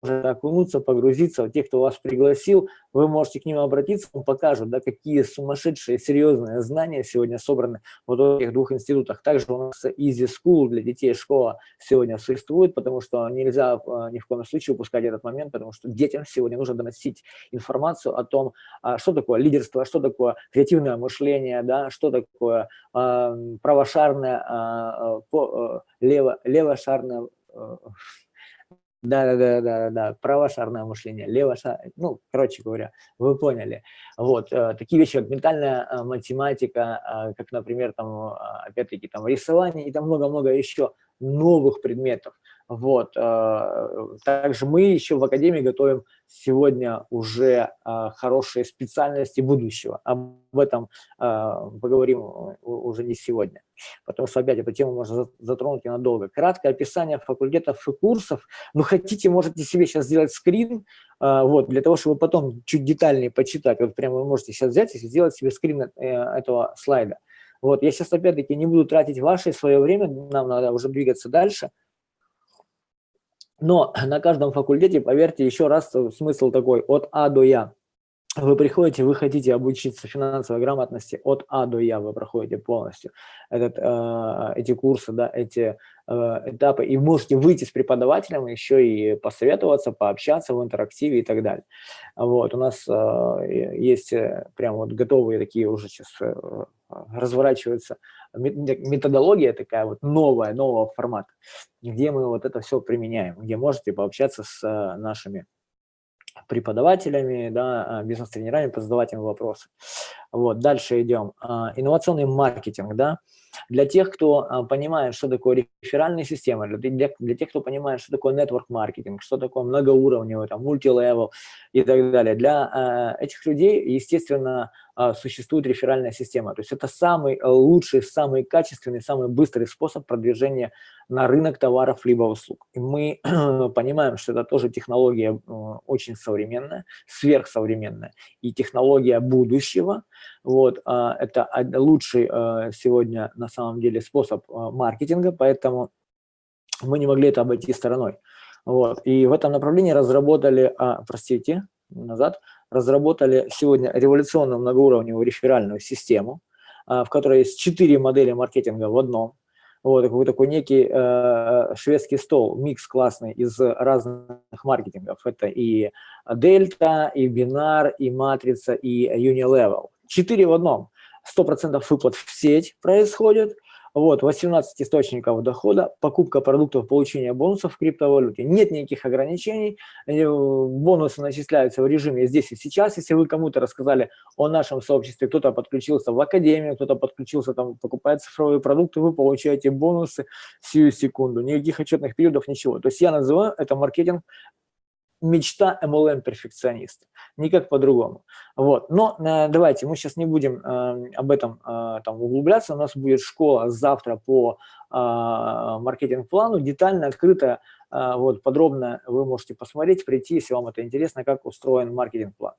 просто окунуться, погрузиться. Те, кто вас пригласил, вы можете к ним обратиться, он покажет, да, какие сумасшедшие, серьезные знания сегодня собраны вот в этих двух институтах. Также у нас Easy School для детей школа сегодня существует, потому что нельзя а, ни в коем случае упускать этот момент, потому что детям сегодня нужно доносить информацию о том, а, что такое лидерство, что такое креативное мышление, да, что такое а, правошарное, лево, левошарное, да, да, да, да, да, правошарное мышление, левошарное, ну, короче говоря, вы поняли. Вот, э, такие вещи, как ментальная э, математика, э, как, например, там, опять-таки, там, рисование и там много-много еще новых предметов. Вот. Также мы еще в Академии готовим сегодня уже хорошие специальности будущего. Об этом поговорим уже не сегодня потому что опять эту тему можно затронуть и надолго. Краткое описание факультетов и курсов. Ну, хотите, можете себе сейчас сделать скрин, вот, для того, чтобы потом чуть детальнее почитать. Вот прямо вы можете сейчас взять и сделать себе скрин э, этого слайда. Вот, я сейчас опять-таки не буду тратить ваше свое время, нам надо уже двигаться дальше. Но на каждом факультете, поверьте, еще раз смысл такой, от А до Я вы приходите, вы хотите обучиться финансовой грамотности от А до Я, вы проходите полностью этот, э, эти курсы, да, эти э, этапы, и можете выйти с преподавателем, еще и посоветоваться, пообщаться в интерактиве и так далее. Вот, у нас э, есть э, прям вот готовые такие уже сейчас э, разворачиваются методология такая вот новая, нового формата, где мы вот это все применяем, где можете пообщаться с э, нашими преподавателями, да, а, бизнес-тренерами, позадавать им вопросы. Вот, дальше идем. А, инновационный маркетинг, да, для тех, кто а, понимает, что такое реферальная система, для, для, тех, кто понимает, что такое network маркетинг, что такое многоуровневый, там, мультилевел и так далее. Для этих людей, естественно, а, существует реферальная система. То есть это самый лучший, самый качественный, самый быстрый способ продвижения на рынок товаров либо услуг. И мы понимаем, что это тоже технология э, очень современная, сверхсовременная, и технология будущего. Вот, а, это лучший э, сегодня на самом деле способ э, маркетинга, поэтому мы не могли это обойти стороной. Вот. И в этом направлении разработали, а, простите, назад, разработали сегодня революционную многоуровневую реферальную систему, а, в которой есть четыре модели маркетинга в одном. Вот такой, такой некий э, шведский стол, микс классный из разных маркетингов. Это и Дельта, и Бинар, и Матрица, и Unilevel. Четыре в одном. 100% выплат в сеть происходит – вот, 18 источников дохода, покупка продуктов, получение бонусов в криптовалюте. Нет никаких ограничений, э, бонусы начисляются в режиме здесь и сейчас. Если вы кому-то рассказали о нашем сообществе, кто-то подключился в академию, кто-то подключился, там, покупает цифровые продукты, вы получаете бонусы сию секунду. Никаких отчетных периодов, ничего. То есть я называю это маркетинг мечта MLM-перфекциониста, никак по-другому. Вот. Но э, давайте, мы сейчас не будем э, об этом э, там, углубляться, у нас будет школа завтра по э, маркетинг-плану, детально, открыто, э, вот, подробно вы можете посмотреть, прийти, если вам это интересно, как устроен маркетинг-план.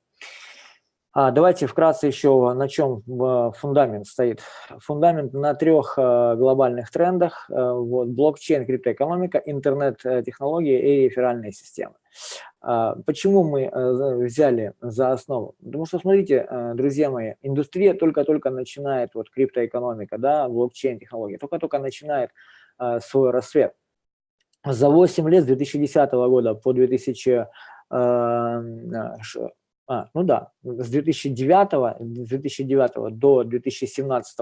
А, давайте вкратце еще на чем э, фундамент стоит. Фундамент на трех э, глобальных трендах. Э, вот, блокчейн, криптоэкономика, интернет-технологии и реферальные системы. А, почему мы взяли за основу? Потому что, смотрите, друзья мои, индустрия только-только начинает, вот криптоэкономика, да, блокчейн-технологии, только-только начинает свой рассвет. За 8 лет, с 2010 года по 2000 а, ну да, с 2009, 2009 до 2017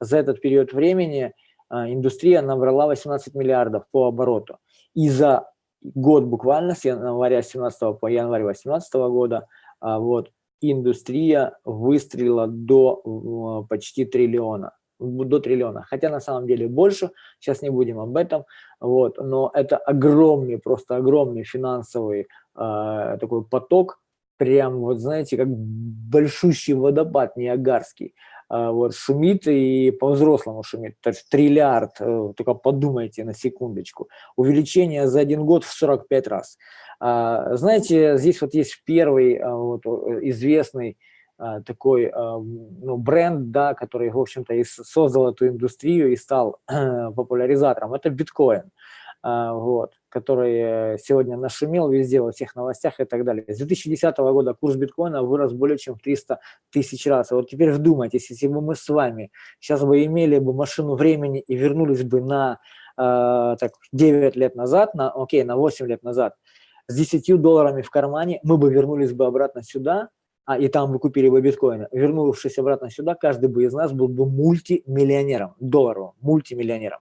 за этот период времени а, индустрия набрала 18 миллиардов по обороту. И за год буквально, с января 17 по январь 18 года, а, вот, индустрия выстрелила до почти триллиона до триллиона, хотя на самом деле больше, сейчас не будем об этом, вот, но это огромный, просто огромный финансовый э, такой поток, прям, вот знаете, как большущий водопад Ниагарский. А, вот шумит и по-взрослому шумит, то есть триллиард, э, только подумайте на секундочку. Увеличение за один год в 45 раз. А, знаете, здесь вот есть первый а, вот, известный такой ну, бренд, да, который, в общем-то, и создал эту индустрию и стал популяризатором. Это биткоин. Вот который сегодня нашумел везде, во всех новостях и так далее. С 2010 года курс биткоина вырос более чем в 300 тысяч раз. И вот теперь вдумайтесь, если бы мы с вами сейчас бы имели бы машину времени и вернулись бы на э, так, 9 лет назад, на, окей, на 8 лет назад, с 10 долларами в кармане, мы бы вернулись бы обратно сюда, а, и там бы купили бы биткоины. Вернувшись обратно сюда, каждый бы из нас был бы мультимиллионером, долларовым, мультимиллионером.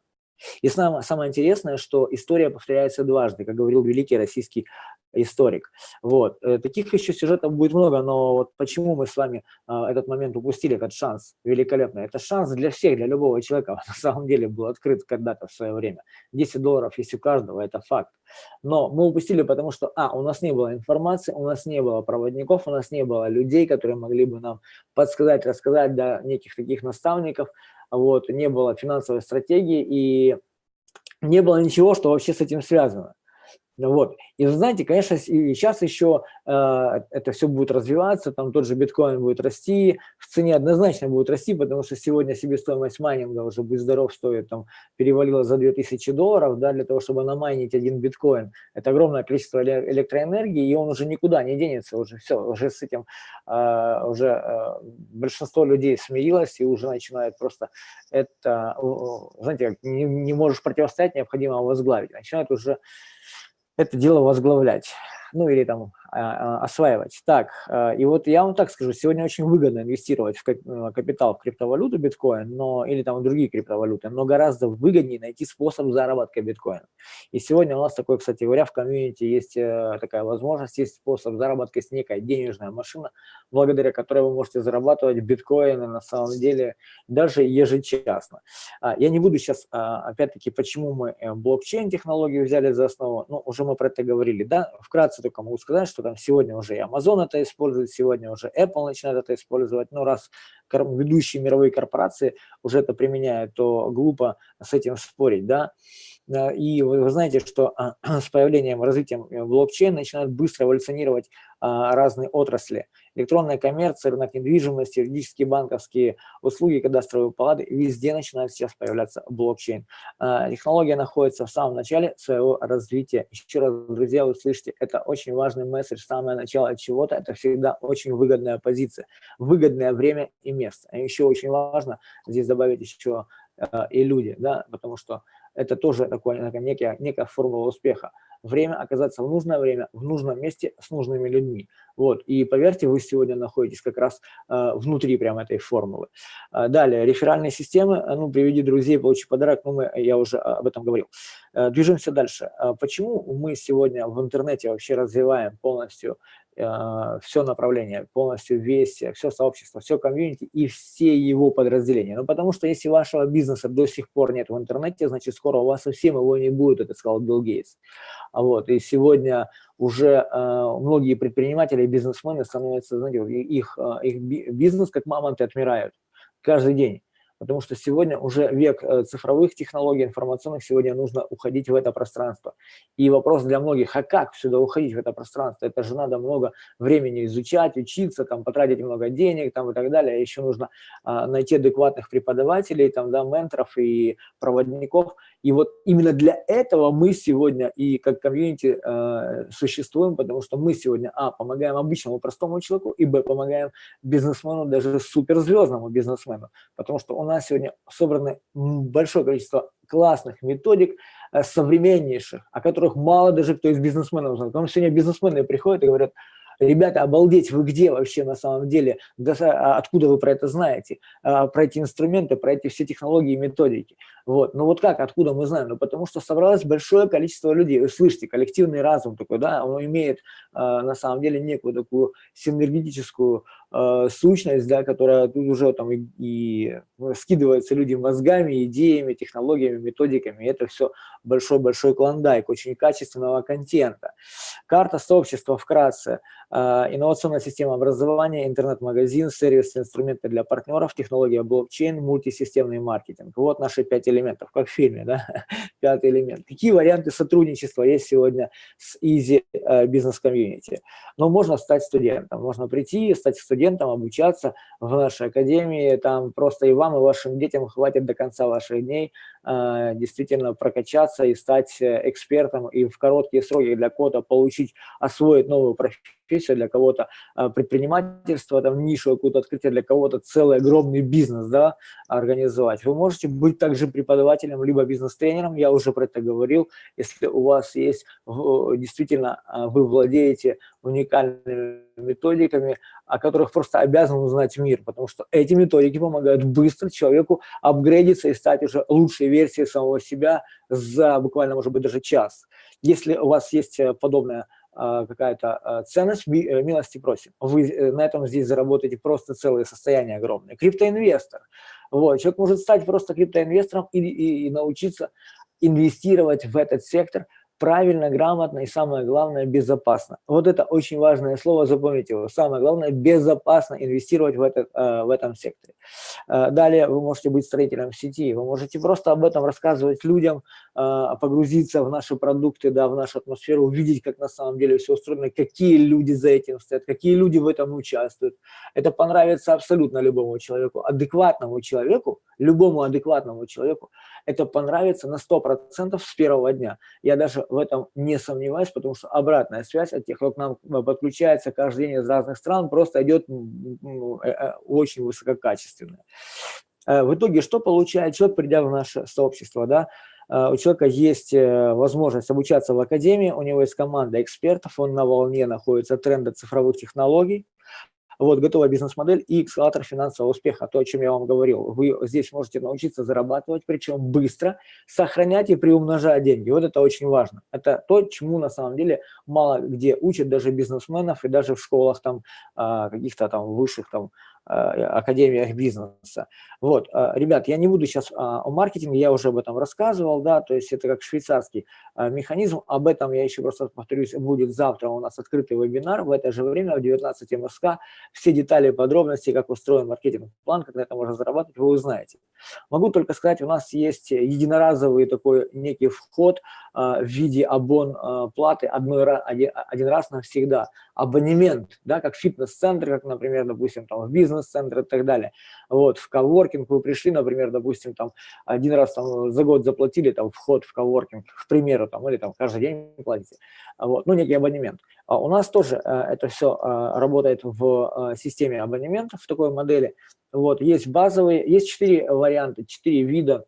И самое, самое интересное, что история повторяется дважды, как говорил великий российский историк. Вот. Э, таких еще сюжетов будет много, но вот почему мы с вами а, этот момент упустили, этот шанс великолепный? Это шанс для всех, для любого человека, на самом деле был открыт когда-то в свое время. 10 долларов есть у каждого, это факт. Но мы упустили, потому что, а, у нас не было информации, у нас не было проводников, у нас не было людей, которые могли бы нам подсказать, рассказать, да, неких таких наставников, вот, не было финансовой стратегии и не было ничего, что вообще с этим связано. Вот. И вы знаете, конечно, сейчас еще э, это все будет развиваться, там тот же биткоин будет расти, в цене однозначно будет расти, потому что сегодня себестоимость майнинга уже, будь здоров, стоит, там, перевалила за 2000 долларов, да, для того, чтобы намайнить один биткоин. Это огромное количество электроэнергии, и он уже никуда не денется, уже все, уже с этим, э, уже э, большинство людей смирилось и уже начинает просто это, знаете, как не, не можешь противостоять, необходимо возглавить, начинает уже это дело возглавлять, ну или там осваивать. Так, а, и вот я вам так скажу, сегодня очень выгодно инвестировать в э, капитал в криптовалюту биткоин, но, или там другие криптовалюты, но гораздо выгоднее найти способ заработка биткоина. И сегодня у нас такой, кстати говоря, в комьюнити есть э, такая возможность, есть способ заработка, есть некая денежная машина, благодаря которой вы можете зарабатывать биткоины на самом деле даже ежечасно. Я не буду сейчас, опять-таки, почему мы э, блокчейн-технологию взяли за основу, ну, уже мы про это говорили, да, вкратце только могу сказать, что что там сегодня уже и Amazon это использует, сегодня уже Apple начинает это использовать. Ну, раз ведущие мировые корпорации уже это применяют, то глупо с этим спорить, да. И вы, знаете, что а, с появлением, развитием э, блокчейна начинают быстро эволюционировать а, разные отрасли. Электронная коммерция, рынок недвижимости, юридические банковские услуги, кадастровые палаты, везде начинает сейчас появляться блокчейн. А, технология находится в самом начале своего развития. Еще раз, друзья, вы слышите, это очень важный месседж. Самое начало чего-то – это всегда очень выгодная позиция, выгодное время и место. А еще очень важно здесь добавить еще и люди, да, потому что это тоже такое, некая, некая формула успеха. Время оказаться в нужное время, в нужном месте, с нужными людьми. Вот. И поверьте, вы сегодня находитесь как раз э, внутри прямо этой формулы. Э, далее, реферальные системы. Э, ну, приведи друзей, получи подарок. Ну, мы, я уже об этом говорил. Э, движемся дальше. Э, почему мы сегодня в интернете вообще развиваем полностью э, все направление, полностью весь, все сообщество, все комьюнити и все его подразделения. Ну, потому что если вашего бизнеса до сих пор нет в интернете, значит, скоро у вас совсем его не будет, это сказал Билл Гейтс. Вот, и сегодня уже э, многие предприниматели и бизнесмены становятся, знаете, их, их бизнес как мамонты отмирают каждый день потому что сегодня уже век э, цифровых технологий, информационных, сегодня нужно уходить в это пространство. И вопрос для многих, а как сюда уходить в это пространство? Это же надо много времени изучать, учиться, там, потратить много денег там, и так далее. Еще нужно а, найти адекватных преподавателей, там, да, менторов и проводников. И вот именно для этого мы сегодня и как комьюнити э, существуем, потому что мы сегодня, а, помогаем обычному простому человеку, и, б, помогаем бизнесмену, даже суперзвездному бизнесмену, потому что нас сегодня собрано большое количество классных методик, э, современнейших, о которых мало даже кто из бизнесменов знает. Потому что сегодня бизнесмены приходят и говорят, ребята, обалдеть, вы где вообще на самом деле, а откуда вы про это знаете, а, про эти инструменты, про эти все технологии и методики. Вот. Ну вот как, откуда мы знаем? Ну потому что собралось большое количество людей. Вы слышите, коллективный разум такой, да, он имеет а, на самом деле некую такую синергетическую сущность, да, которая тут уже там и, и скидывается люди мозгами, идеями, технологиями, методиками. И это все большой-большой клондайк очень качественного контента. Карта сообщества вкратце. А, инновационная система образования, интернет-магазин, сервис, инструменты для партнеров, технология блокчейн, мультисистемный маркетинг. Вот наши пять элементов, как в фильме, да? пятый элемент. Какие варианты сотрудничества есть сегодня с Easy Business Community? Ну, можно стать студентом, можно прийти, стать студентом, обучаться в нашей академии, там просто и вам, и вашим детям хватит до конца ваших дней а, действительно прокачаться и стать э, экспертом, и в короткие сроки для кого-то получить, освоить новую профессию, для кого-то а, предпринимательство, там нишу какую-то открытие, для кого-то целый огромный бизнес да, организовать. Вы можете быть также преподавателем, либо бизнес-тренером, я уже про это говорил, если у вас есть, действительно, а, вы владеете уникальными методиками, о которых просто обязан узнать мир, потому что эти методики помогают быстро человеку апгрейдиться и стать уже лучшей версией самого себя за буквально, может быть, даже час. Если у вас есть э, подобная а, какая-то а, ценность, э, милости просим. Вы э, на этом здесь заработаете просто целое состояние огромное. Криптоинвестор. Вот. Человек может стать просто криптоинвестором и, и, и научиться инвестировать в этот сектор – правильно, грамотно и самое главное безопасно. Вот это очень важное слово, запомните его. Самое главное безопасно инвестировать в, этот, э, в этом секторе. Э, далее вы можете быть строителем сети, вы можете просто об этом рассказывать людям, э, погрузиться в наши продукты, да, в нашу атмосферу, увидеть, как на самом деле все устроено, какие люди за этим стоят, какие люди в этом участвуют. Это понравится абсолютно любому человеку, адекватному человеку, любому адекватному человеку это понравится на 100% с первого дня. Я даже в этом не сомневаюсь, потому что обратная связь от тех, кто к нам э, подключается каждый день из разных стран, просто идет э, э, очень высококачественная. В итоге что получает человек, придя в наше сообщество? Да? У человека есть возможность обучаться в академии, у него есть команда экспертов, он на волне находится тренда цифровых технологий, вот, готовая бизнес-модель и эскалатор финансового успеха, то, о чем я вам говорил. Вы здесь можете научиться зарабатывать, причем быстро, сохранять и приумножать деньги. Вот это очень важно. Это то, чему на самом деле мало где учат даже бизнесменов и даже в школах там а, каких-то там высших там академиях бизнеса. Вот, ребят, я не буду сейчас о маркетинге, я уже об этом рассказывал, да, то есть это как швейцарский механизм, об этом я еще просто повторюсь, будет завтра у нас открытый вебинар в это же время в 19 МСК, все детали, подробности, как устроен маркетинг план, как на это можно зарабатывать, вы узнаете. Могу только сказать, у нас есть единоразовый такой некий вход в виде абон платы одной, один, раз навсегда, абонемент, да, как фитнес-центр, как, например, допустим, там в бизнес-центр и так далее. Вот, в коворкинг вы пришли, например, допустим, там один раз там за год заплатили там вход в коворкинг, к примеру, там, или там каждый день платите, вот, ну, некий абонемент. А у нас тоже это все работает в системе абонементов, в такой модели. Вот, есть базовые, есть четыре варианта, четыре вида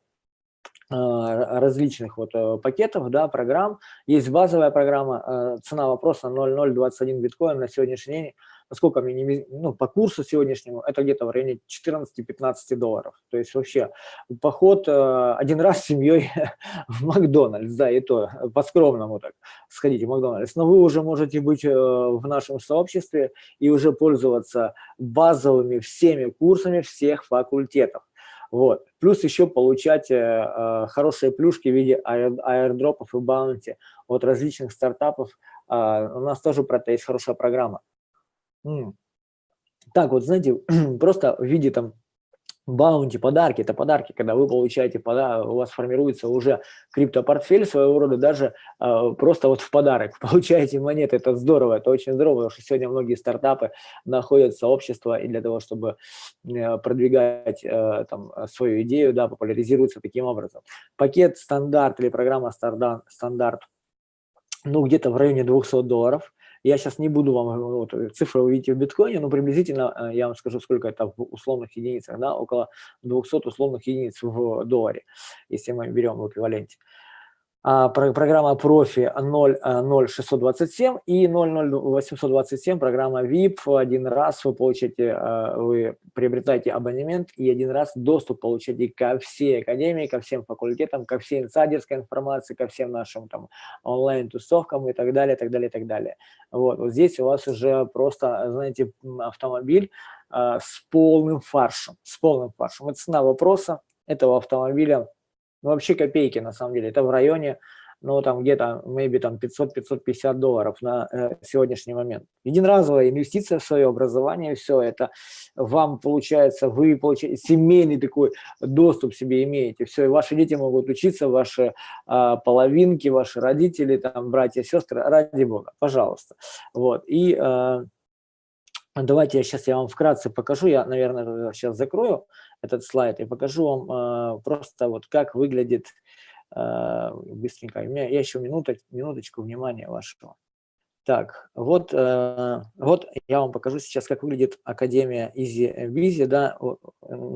различных вот э, пакетов, да, программ. Есть базовая программа, э, цена вопроса 0,021 биткоин на сегодняшний день. Насколько не, ну, по курсу сегодняшнему, это где-то в районе 14-15 долларов. То есть вообще поход э, один раз с семьей в Макдональдс, да, и то по-скромному так сходите в Макдональдс. Но вы уже можете быть в нашем сообществе и уже пользоваться базовыми всеми курсами всех факультетов. Вот. Плюс еще получать э, э, хорошие плюшки в виде аирдропов и баунти от различных стартапов. Э, у нас тоже про это есть хорошая программа. Так вот, знаете, просто в виде там Баунти, подарки, это подарки, когда вы получаете, пода у вас формируется уже криптопортфель своего рода, даже э, просто вот в подарок. Получаете монеты, это здорово, это очень здорово, потому что сегодня многие стартапы находят сообщество и для того, чтобы э, продвигать э, там свою идею, да, популяризируются таким образом. Пакет стандарт или программа стандарт, ну где-то в районе 200 долларов, я сейчас не буду вам, вот, цифры увидите в биткоине, но приблизительно э, я вам скажу, сколько это в условных единицах, да, около 200 условных единиц в долларе, если мы берем в эквиваленте. А, программа профи 00627 и 00827 программа VIP. Один раз вы получаете, э, вы приобретаете абонемент и один раз доступ получаете ко всей академии, ко всем факультетам, ко всей инсайдерской информации, ко всем нашим там онлайн-тусовкам и так далее, так далее, так далее. Вот, вот здесь у вас уже просто, знаете, автомобиль с полным фаршем, с полным фаршем. Это цена вопроса этого автомобиля ну, вообще копейки, на самом деле. Это в районе, ну, там где-то, maybe, там 500-550 долларов на э, сегодняшний момент. Единоразовая инвестиция в свое образование, все это вам получается, вы получаете семейный такой доступ себе имеете, все, и ваши дети могут учиться, ваши э, половинки, ваши родители, там, братья, сестры, ради бога, пожалуйста. Вот, и... Э, Давайте я сейчас я вам вкратце покажу, я, наверное, сейчас закрою этот слайд и покажу вам э, просто вот как выглядит э, быстренько. У меня, еще минуток, минуточку внимания вашего. Так, вот, э, вот я вам покажу сейчас, как выглядит Академия Easy Busy, да,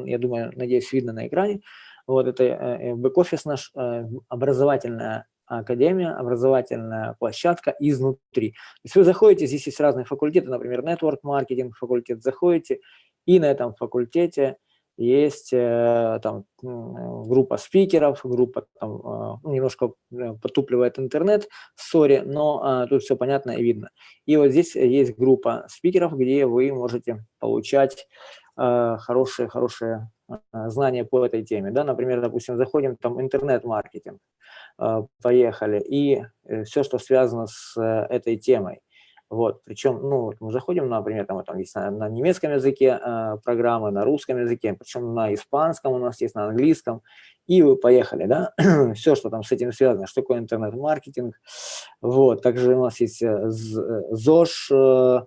я думаю, надеюсь, видно на экране. Вот это э, бэк-офис наш, э, образовательная академия, образовательная площадка изнутри. То есть вы заходите, здесь есть разные факультеты, например, network маркетинг факультет, заходите, и на этом факультете есть э, там группа спикеров, группа там, э, ну, немножко э, потупливает интернет, сори, но тут все понятно и видно. И вот здесь есть группа спикеров, где вы можете получать хорошие, хорошие знания по этой теме. Да? Например, допустим, заходим там интернет-маркетинг, поехали, и все, что связано с этой темой. Вот, причем, ну, мы заходим, например, там, там есть на, на немецком языке э, программы, на русском языке, причем на испанском у нас есть, на английском, и вы поехали, да, все, что там с этим связано, что такое интернет-маркетинг, вот, также у нас есть э, ЗОЖ, э,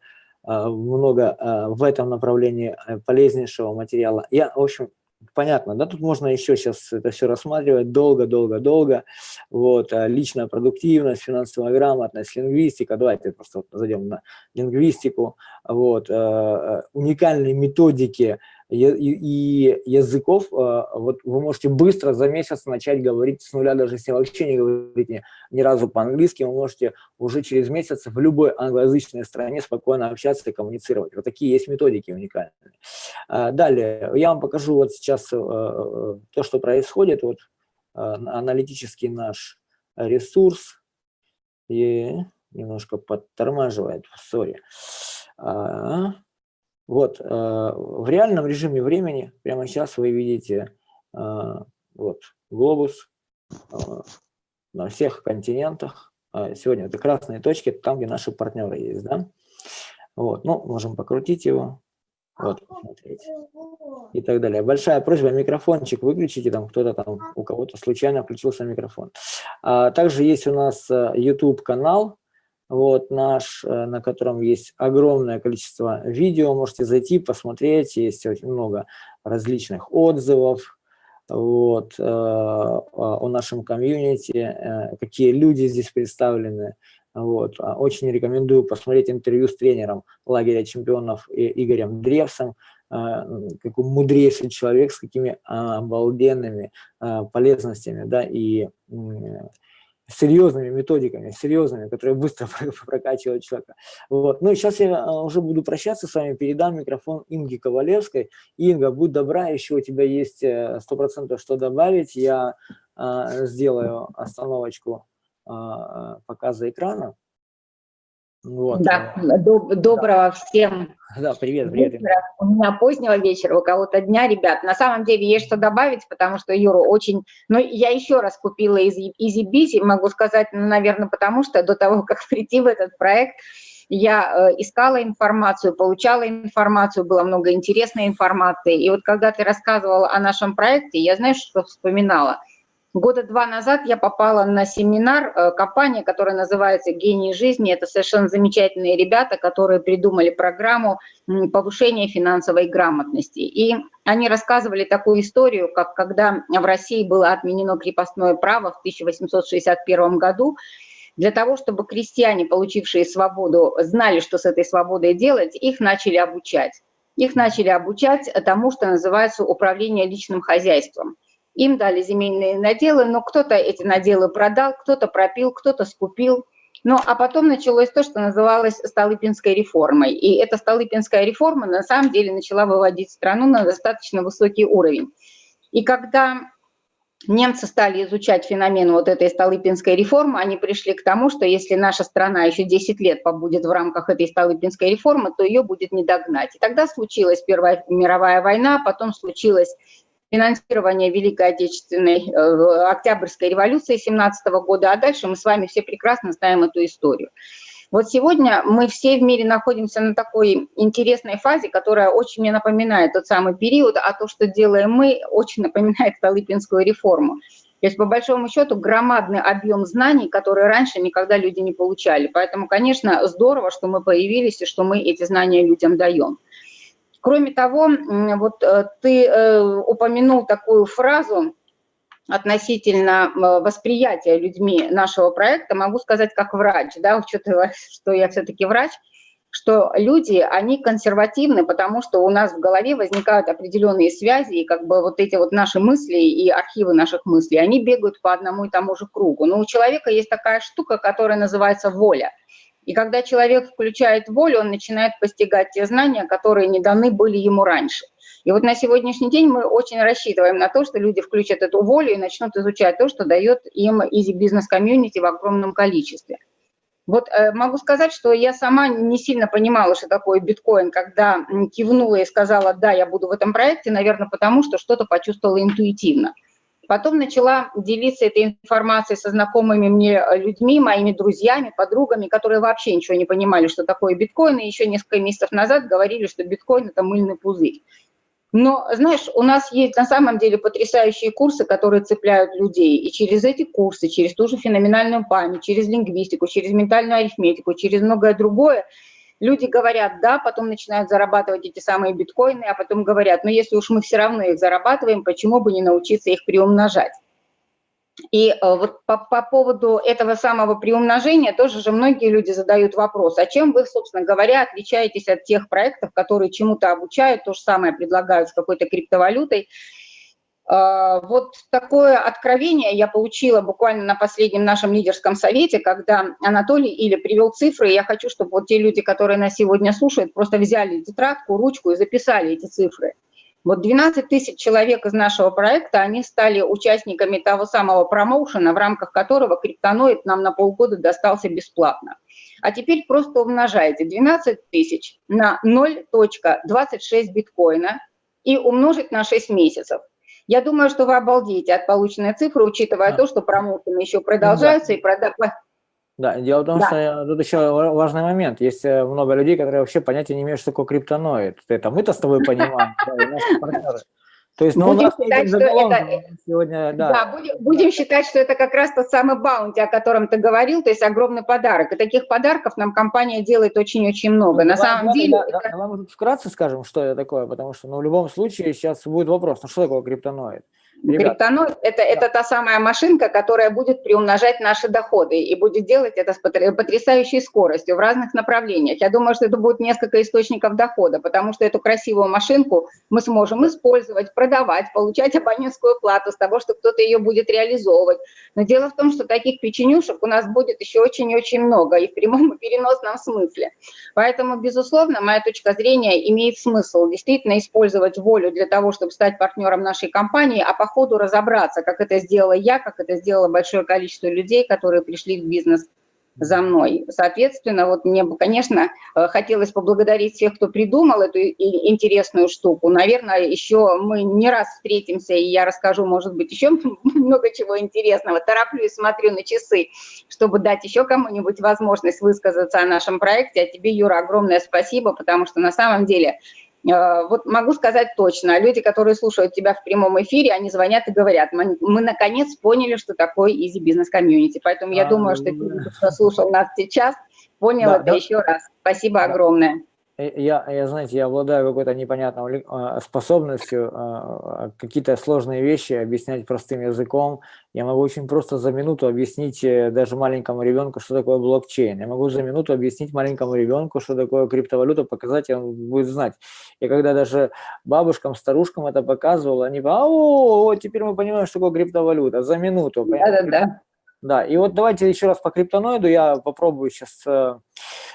э, много э, в этом направлении полезнейшего материала. Я, в общем, понятно, да, тут можно еще сейчас это все рассматривать долго-долго-долго, вот, а личная продуктивность, финансовая грамотность, лингвистика, давайте просто вот зайдем на лингвистику, вот, э, э, уникальные методики, и языков, а, вот вы можете быстро за месяц начать говорить с нуля, даже если вообще не говорите ни разу по-английски, вы можете уже через месяц в любой англоязычной стране спокойно общаться и коммуницировать. Вот такие есть методики уникальные. А, далее, я вам покажу вот сейчас э, э, то, что происходит, вот аналитический наш ресурс, и немножко подтормаживает, сори. А, Вот, в реальном режиме времени, прямо сейчас вы видите вот, глобус на всех континентах. Сегодня это красные точки, там, где наши партнеры есть, да? Вот, ну, можем покрутить его. Вот, посмотреть. И так далее. Большая просьба, микрофончик выключите, там кто-то там, у кого-то случайно включился микрофон. А, также есть у нас YouTube-канал, э, вот наш, э, на котором есть огромное количество видео, можете зайти, посмотреть, есть очень много различных отзывов, вот, э, о нашем комьюнити, какие люди здесь представлены, вот. А очень рекомендую посмотреть интервью с тренером лагеря чемпионов Игорем Древсом, а, какой мудрейший человек с какими обалденными а, полезностями, да, и серьезными методиками, серьезными, которые быстро прокачивают человека. Вот. Ну и сейчас я уже буду прощаться с вами, передам микрофон Инге Ковалевской. Инга, будь добра, еще у тебя есть э, сто процентов что добавить. Я э, сделаю остановочку а, показа экрана. Вот. Да, э, доб доброго да. всем. Да, привет, привет. Вечера. У меня позднего вечера, у кого-то дня, ребят. На самом деле есть что добавить, потому что Юру очень... Ну, я еще раз купила из Easy могу сказать, ну, наверное, потому что до того, как прийти в этот проект, я э, искала информацию, получала информацию, было много интересной информации. И вот когда ты рассказывала о нашем проекте, я, знаешь, что вспоминала? Года два назад я попала на семинар э, компании, которая называется «Гений жизни». Это совершенно замечательные ребята, которые придумали программу повышения финансовой грамотности. И они рассказывали такую историю, как когда в России было отменено крепостное право в 1861 году, для того, чтобы крестьяне, получившие свободу, знали, что с этой свободой делать, их начали обучать. Их начали обучать тому, что называется управление личным хозяйством – им дали земельные наделы, но кто-то эти наделы продал, кто-то пропил, кто-то скупил. Ну, а потом началось то, что называлось Столыпинской реформой. И эта Столыпинская реформа на самом деле начала выводить страну на достаточно высокий уровень. И когда немцы стали изучать феномен вот этой Столыпинской реформы, они пришли к тому, что если наша страна еще 10 лет побудет в рамках этой Столыпинской реформы, то ее будет не догнать. И тогда случилась Первая мировая война, потом случилась финансирования Великой Отечественной, э, Октябрьской революции 17 года, а дальше мы с вами все прекрасно знаем эту историю. Вот сегодня мы все в мире находимся на такой интересной фазе, которая очень мне напоминает тот самый период, а то, что делаем мы, очень напоминает Столыпинскую реформу. То есть, по большому счету, громадный объем знаний, которые раньше никогда люди не получали. Поэтому, конечно, здорово, что мы появились и что мы эти знания людям даем. Кроме того, вот э, ты э, упомянул такую фразу относительно восприятия людьми нашего проекта, могу сказать как врач, да, учитывая, что я все-таки врач, что люди, они консервативны, потому что у нас в голове возникают определенные связи, и как бы вот эти вот наши мысли и архивы наших мыслей, они бегают по одному и тому же кругу. Но у человека есть такая штука, которая называется воля. И когда человек включает волю, он начинает постигать те знания, которые не даны были ему раньше. И вот на сегодняшний день мы очень рассчитываем на то, что люди включат эту волю и начнут изучать то, что дает им Business Community в огромном количестве. Вот э, могу сказать, что я сама не сильно понимала, что такое биткоин, когда кивнула и сказала, да, я буду в этом проекте, наверное, потому что что-то почувствовала интуитивно. Потом начала делиться этой информацией со знакомыми мне э, людьми, моими друзьями, подругами, которые вообще ничего не понимали, что такое биткоин, и еще несколько месяцев назад говорили, что биткоин – это мыльный пузырь. Но, знаешь, у нас есть на самом деле потрясающие курсы, которые цепляют людей. И через эти курсы, через ту же феноменальную память, через лингвистику, через ментальную арифметику, через многое другое – Люди говорят «да», потом начинают зарабатывать эти самые биткоины, а потом говорят, ну если уж мы все равно их зарабатываем, почему бы не научиться их приумножать? И э, вот по, по поводу этого самого приумножения тоже же многие люди задают вопрос, а чем вы, собственно говоря, отличаетесь от тех проектов, которые чему-то обучают, то же самое предлагают с какой-то криптовалютой, вот такое откровение я получила буквально на последнем нашем лидерском совете, когда Анатолий или привел цифры, и я хочу, чтобы вот те люди, которые нас сегодня слушают, просто взяли тетрадку, ручку и записали эти цифры. Вот 12 тысяч человек из нашего проекта, они стали участниками того самого промоушена, в рамках которого криптоноид нам на полгода достался бесплатно. А теперь просто умножайте 12 тысяч на 0.26 биткоина и умножить на 6 месяцев. Я думаю, что вы обалдеете от полученной цифры, учитывая да. то, что промоушены еще продолжаются да. и продать да, дело в том, да. что тут еще важный момент. Есть э, много людей, которые вообще понятия не имеют, что такое криптоноид. Это мы-то с тобой понимаем, То есть, ну, будем у нас считать, что это, сегодня, да. да будем, будем считать, что это как раз тот самый баунти, о котором ты говорил, то есть огромный подарок. И таких подарков нам компания делает очень-очень много. Ну, На давай, самом давай, деле... Да, это... Давай мы вкратце скажем, что это такое, потому что ну, в любом случае сейчас будет вопрос, ну что такое криптоноид? Криптоноид – это, да. это та самая машинка, которая будет приумножать наши доходы и будет делать это с потрясающей скоростью в разных направлениях. Я думаю, что это будет несколько источников дохода, потому что эту красивую машинку мы сможем использовать, продавать, получать абонентскую плату с того, что кто-то ее будет реализовывать. Но дело в том, что таких печенюшек у нас будет еще очень-очень много и в прямом и переносном смысле. Поэтому, безусловно, моя точка зрения имеет смысл действительно использовать волю для того, чтобы стать партнером нашей компании, а по ходу разобраться, как это сделала я, как это сделало большое количество людей, которые пришли в бизнес за мной. Соответственно, вот мне бы, конечно, э, хотелось поблагодарить всех, кто придумал эту интересную штуку. Наверное, еще мы не раз встретимся, и я расскажу, может быть, еще много чего интересного. Тороплюсь, смотрю на часы, чтобы дать еще кому-нибудь возможность высказаться о нашем проекте. А тебе, Юра, огромное спасибо, потому что на самом деле вот могу сказать точно, люди, которые слушают тебя в прямом эфире, они звонят и говорят, мы, мы наконец поняли, что такое Easy Business Community. Поэтому а, я думаю, что те, кто слушал нас сейчас, понял да, это да. еще раз. Спасибо да. огромное. Я, я, знаете, я обладаю какой-то непонятной а, способностью а, какие-то сложные вещи объяснять простым языком. Я могу очень просто за минуту объяснить э, даже маленькому ребенку, что такое блокчейн. Я могу за минуту объяснить маленькому ребенку, что такое криптовалюта, показать, и он будет знать. И когда даже бабушкам, старушкам это показывал, они говорят, а, о, теперь мы понимаем, что такое криптовалюта, за минуту. Да-да-да. Да, и вот давайте еще раз по криптоноиду я попробую сейчас э,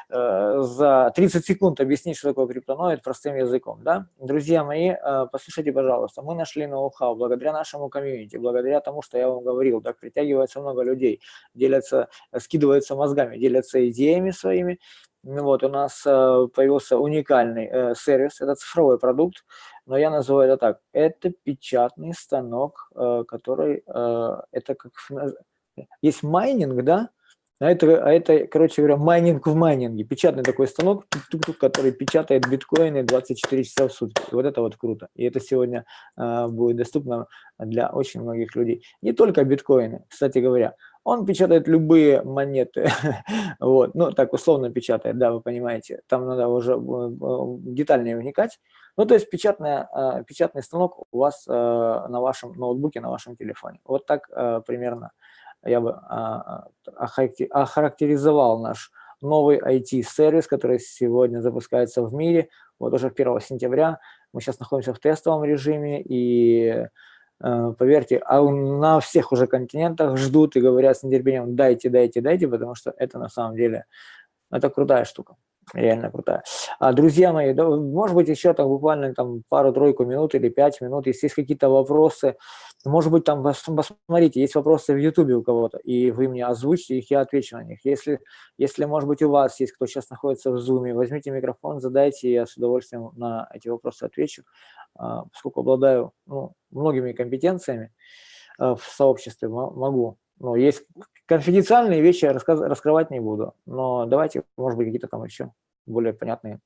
э, за 30 секунд объяснить, что такое криптоноид простым языком. Да? Друзья мои, э, послушайте, пожалуйста, мы нашли ноу-хау благодаря нашему комьюнити, благодаря тому, что я вам говорил, так притягивается много людей, делятся, скидываются мозгами, делятся идеями своими. Ну вот, у нас э, появился уникальный э, сервис, это цифровой продукт, но я называю это так, это печатный станок, э, который, э, это как есть майнинг, да, а это, а это, короче говоря, майнинг в майнинге. Печатный такой станок, который печатает биткоины 24 часа в сутки. Вот это вот круто. И это сегодня э, будет доступно для очень многих людей. Не только биткоины, кстати говоря. Он печатает любые монеты. вот, ну, так условно печатает, да, вы понимаете. Там надо уже э, э, детальнее вникать. Ну, то есть печатная, э, печатный станок у вас э, на вашем ноутбуке, на вашем телефоне. Вот так примерно я бы а, а, охарактеризовал наш новый IT-сервис, который сегодня запускается в мире. Вот уже 1 сентября мы сейчас находимся в тестовом режиме, и э, поверьте, а на всех уже континентах ждут и говорят с нетерпением «дайте, дайте, дайте», потому что это на самом деле это крутая штука реально крутая. А, друзья мои, да, может быть, еще там буквально там пару-тройку минут или пять минут, если есть какие-то вопросы, может быть, там, посмотрите, есть вопросы в YouTube у кого-то, и вы мне озвучите их, я отвечу на них. Если, если, может быть, у вас есть, кто сейчас находится в Zoom, возьмите микрофон, задайте, я с удовольствием на эти вопросы отвечу, а, поскольку обладаю ну, многими компетенциями а, в сообществе, могу. Но есть Конфиденциальные вещи рассказ, раскрывать не буду, но давайте, может быть, какие-то там еще более понятные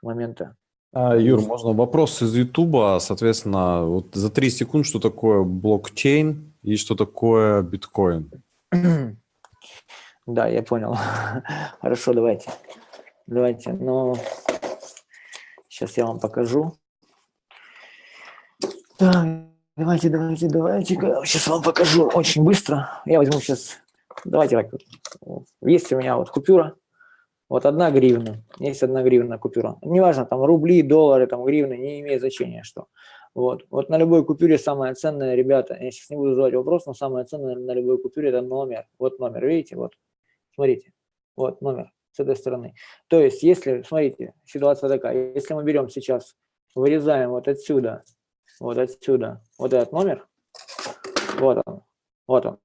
моменты. А, Юр, можно вопрос из Ютуба, соответственно, вот за 3 секунд, что такое блокчейн и что такое биткоин? Да, я понял. Хорошо, давайте. Давайте, ну, сейчас я вам покажу. Так. Давайте, давайте, давайте. Сейчас вам покажу очень быстро. Я возьму сейчас... Давайте так. Есть у меня вот купюра. Вот одна гривна. Есть одна гривна купюра. Неважно, там рубли, доллары, там гривны, не имеет значения, что. Вот. вот на любой купюре самое ценное, ребята, я сейчас не буду задавать вопрос, но самое ценное на любой купюре это номер. Вот номер, видите, вот. Смотрите, вот номер с этой стороны. То есть, если, смотрите, ситуация такая, если мы берем сейчас вырезаем вот отсюда, вот отсюда, вот этот номер, вот он, вот он,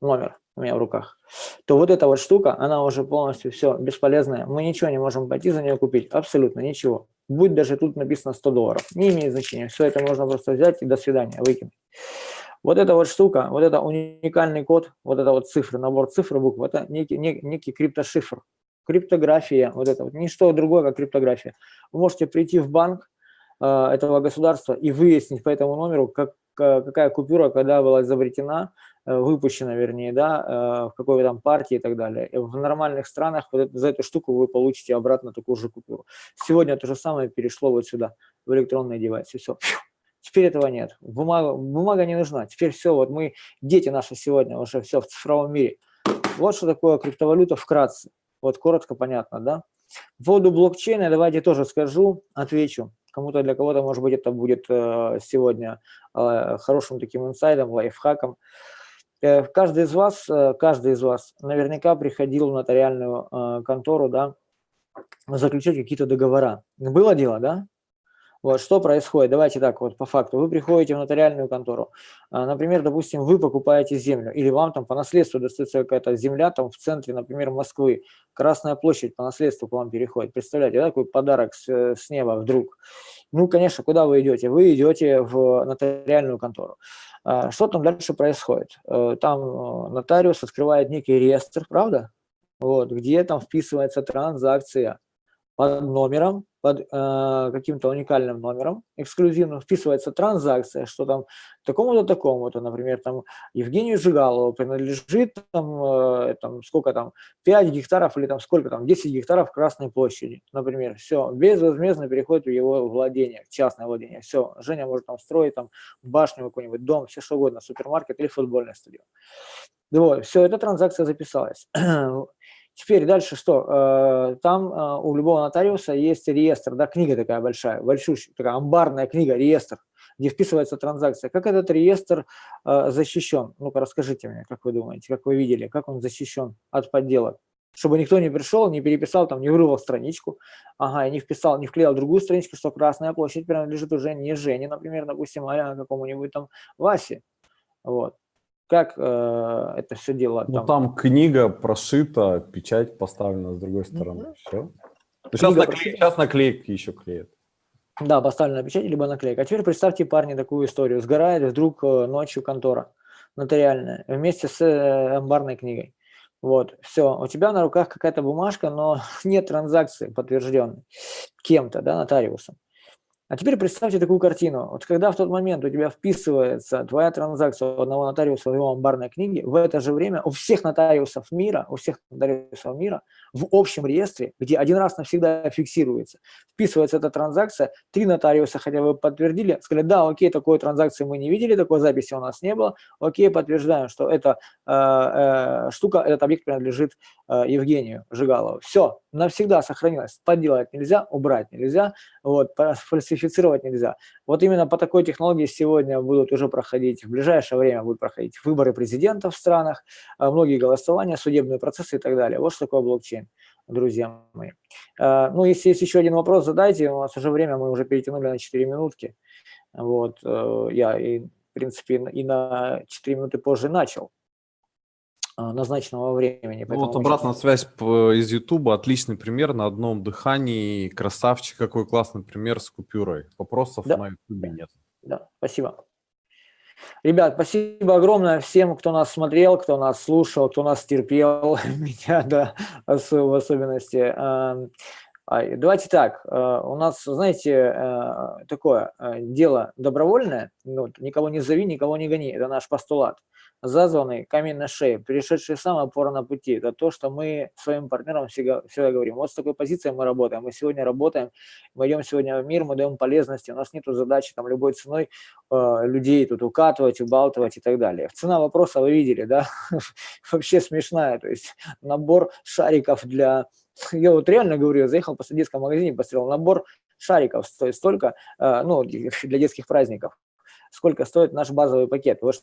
номер у меня в руках, то вот эта вот штука, она уже полностью все бесполезная. Мы ничего не можем пойти за нее купить, абсолютно ничего. Будь даже тут написано 100 долларов, не имеет значения. Все это можно просто взять и до свидания, выкинуть. Вот эта вот штука, вот это уникальный код, вот это вот цифры, набор цифр, букв, это некий, некий, некий криптошифр. Криптография, вот это вот, ничто другое, как криптография. Вы можете прийти в банк этого государства и выяснить по этому номеру, как, какая купюра, когда была изобретена, Э, выпущена, вернее, да, э, в какой там партии и так далее. И в нормальных странах вот за эту штуку вы получите обратно такую же купюру. Сегодня то же самое перешло вот сюда, в электронный девайс, и все. Теперь этого нет. Бумага, бумага не нужна. Теперь все, вот мы, дети наши сегодня уже все в цифровом мире. Вот что такое криптовалюта вкратце. Вот коротко, понятно, да? По поводу блокчейна давайте тоже скажу, отвечу. Кому-то для кого-то, может быть, это будет э, сегодня хорошим таким инсайдом, лайфхаком. Э, каждый из вас, э, каждый из вас наверняка приходил в нотариальную э, контору, да, заключать какие-то договора. Было дело, да? Вот, что происходит? Давайте так вот по факту. Вы приходите в нотариальную контору, например, допустим, вы покупаете землю, или вам там по наследству достается какая-то земля там в центре, например, Москвы, Красная площадь по наследству к вам переходит. Представляете, да, такой подарок с, с неба вдруг. Ну, конечно, куда вы идете? Вы идете в нотариальную контору. А, что там дальше происходит? Э, там э, нотариус открывает некий реестр, правда? Вот, где там вписывается транзакция под номером, под э, каким-то уникальным номером эксклюзивным вписывается транзакция, что там такому-то, такому-то, например, там Евгению Жигалову принадлежит там, э, там сколько там, 5 гектаров или там сколько там, 10 гектаров Красной площади, например, все, безвозмездно переходит в его владение, в частное владение, все, Женя может там строить там башню какой-нибудь, дом, все что угодно, супермаркет или футбольный стадион. Вот, все, эта транзакция записалась. Теперь дальше что? Э, там э, у любого нотариуса есть реестр, да, книга такая большая, большущая, такая амбарная книга, реестр, где вписывается транзакция. Как этот реестр э, защищен? Ну-ка расскажите мне, как вы думаете, как вы видели, как он защищен от подделок? Чтобы никто не пришел, не переписал, там, не вырвал страничку, ага, и не вписал, не вклеил другую страничку, что Красная площадь принадлежит уже не Жене, например, допустим, а какому-нибудь там Васе. Вот как э, это все дело? Ну, там... там книга прошита, печать поставлена с другой стороны. Mm -hmm. Все. Ну, сейчас, наклей... сейчас наклейки еще клеят. Да, поставлена печать, либо наклейка. А теперь представьте, парни, такую историю. Сгорает вдруг э, ночью контора нотариальная вместе с э, амбарной книгой. Вот, все, у тебя на руках какая-то бумажка, но нет транзакции подтвержденной кем-то, да, нотариусом. А теперь представьте такую картину. Вот когда в тот момент у тебя вписывается твоя транзакция у одного нотариуса в его амбарной книге, в это же время у всех нотариусов мира, у всех нотариусов мира в общем реестре, где один раз навсегда фиксируется, вписывается эта транзакция, три нотариуса хотя бы подтвердили, сказали, да, окей, такой транзакции мы не видели, такой записи у нас не было, окей, подтверждаем, что эта э, э, штука, этот объект принадлежит э, Евгению Жигалову. Все, навсегда сохранилось. Подделать нельзя, убрать нельзя, вот, фальсифицировать нельзя. Вот именно по такой технологии сегодня будут уже проходить, в ближайшее время будут проходить выборы президента в странах, а, многие голосования, судебные процессы и так далее. Вот что такое блокчейн, друзья мои. А, ну, если есть еще один вопрос, задайте. У нас уже время, мы уже перетянули на 4 минутки. Вот, э, я, и, в принципе, и на 4 минуты позже начал. А, назначенного времени. Ну, вот обратная сейчас... связь из YouTube, отличный пример на одном дыхании, красавчик, какой классный пример с купюрой. Вопросов да. на YouTube нет. Да, спасибо. Ребят, спасибо огромное всем, кто нас смотрел, кто нас слушал, кто нас терпел, меня, да, в особенности. Давайте так, а, у нас, знаете, а, такое дело добровольное, ну, никого не зови, никого не гони, это наш постулат зазванный камень на шее, перешедший сам опора на пути. Это то, что мы своим партнерам всегда, всегда говорим. Вот с такой позицией мы работаем. Мы сегодня работаем, мы идем сегодня в мир, мы даем полезности. У нас нет задачи там любой ценой э, людей тут укатывать, убалтывать и так далее. Цена вопроса вы видели, да? Вообще смешная. То есть набор шариков для... Я вот реально говорю, я заехал по детском магазине, посмотрел, набор шариков стоит столько, э, ну, для детских праздников сколько стоит наш базовый пакет. Вот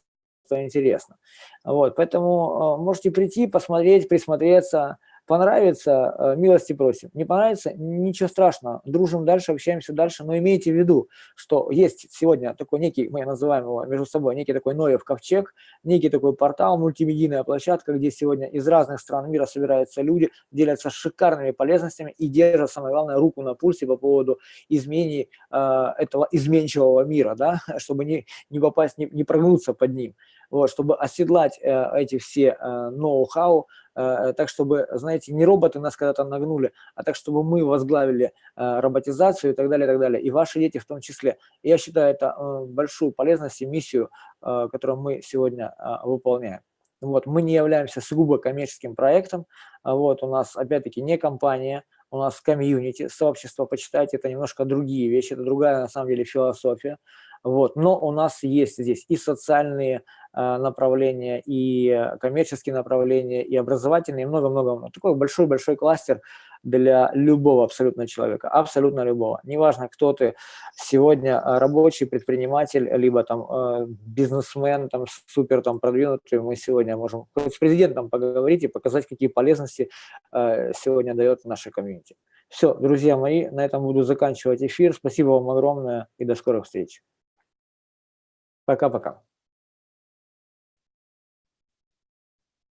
что интересно. Вот, поэтому э, можете прийти, посмотреть, присмотреться, Понравится, э, милости просим. Не понравится, ничего страшного. Дружим дальше, общаемся дальше. Но имейте в виду, что есть сегодня такой некий, мы называем его между собой, некий такой Ноев ковчег, некий такой портал, мультимедийная площадка, где сегодня из разных стран мира собираются люди, делятся шикарными полезностями и держат, самое главное, руку на пульсе по поводу изменений э, этого изменчивого мира, да, чтобы не, не попасть, не, не прогнуться под ним вот, чтобы оседлать э, эти все э, ноу-хау, э, так чтобы, знаете, не роботы нас когда-то нагнули, а так, чтобы мы возглавили э, роботизацию и так далее, и так далее, и ваши дети в том числе. Я считаю это большую полезность и миссию, которую мы сегодня выполняем. Вот, мы не являемся сугубо коммерческим проектом, вот, у нас, опять-таки, не компания, у нас комьюнити, сообщество, почитайте, это немножко другие вещи, это другая, на самом деле, философия. Вот. Но у нас есть здесь и социальные э, направления, и коммерческие направления, и образовательные, и много-много. Такой большой-большой кластер для любого абсолютно человека, абсолютно любого. Неважно, кто ты сегодня, э, рабочий, предприниматель, либо там э, бизнесмен, там супер там продвинутый, мы сегодня можем с президентом поговорить и показать, какие полезности э, сегодня дает наша комьюнити. Все, друзья мои, на этом буду заканчивать эфир. Спасибо вам огромное и до скорых встреч. Пока-пока.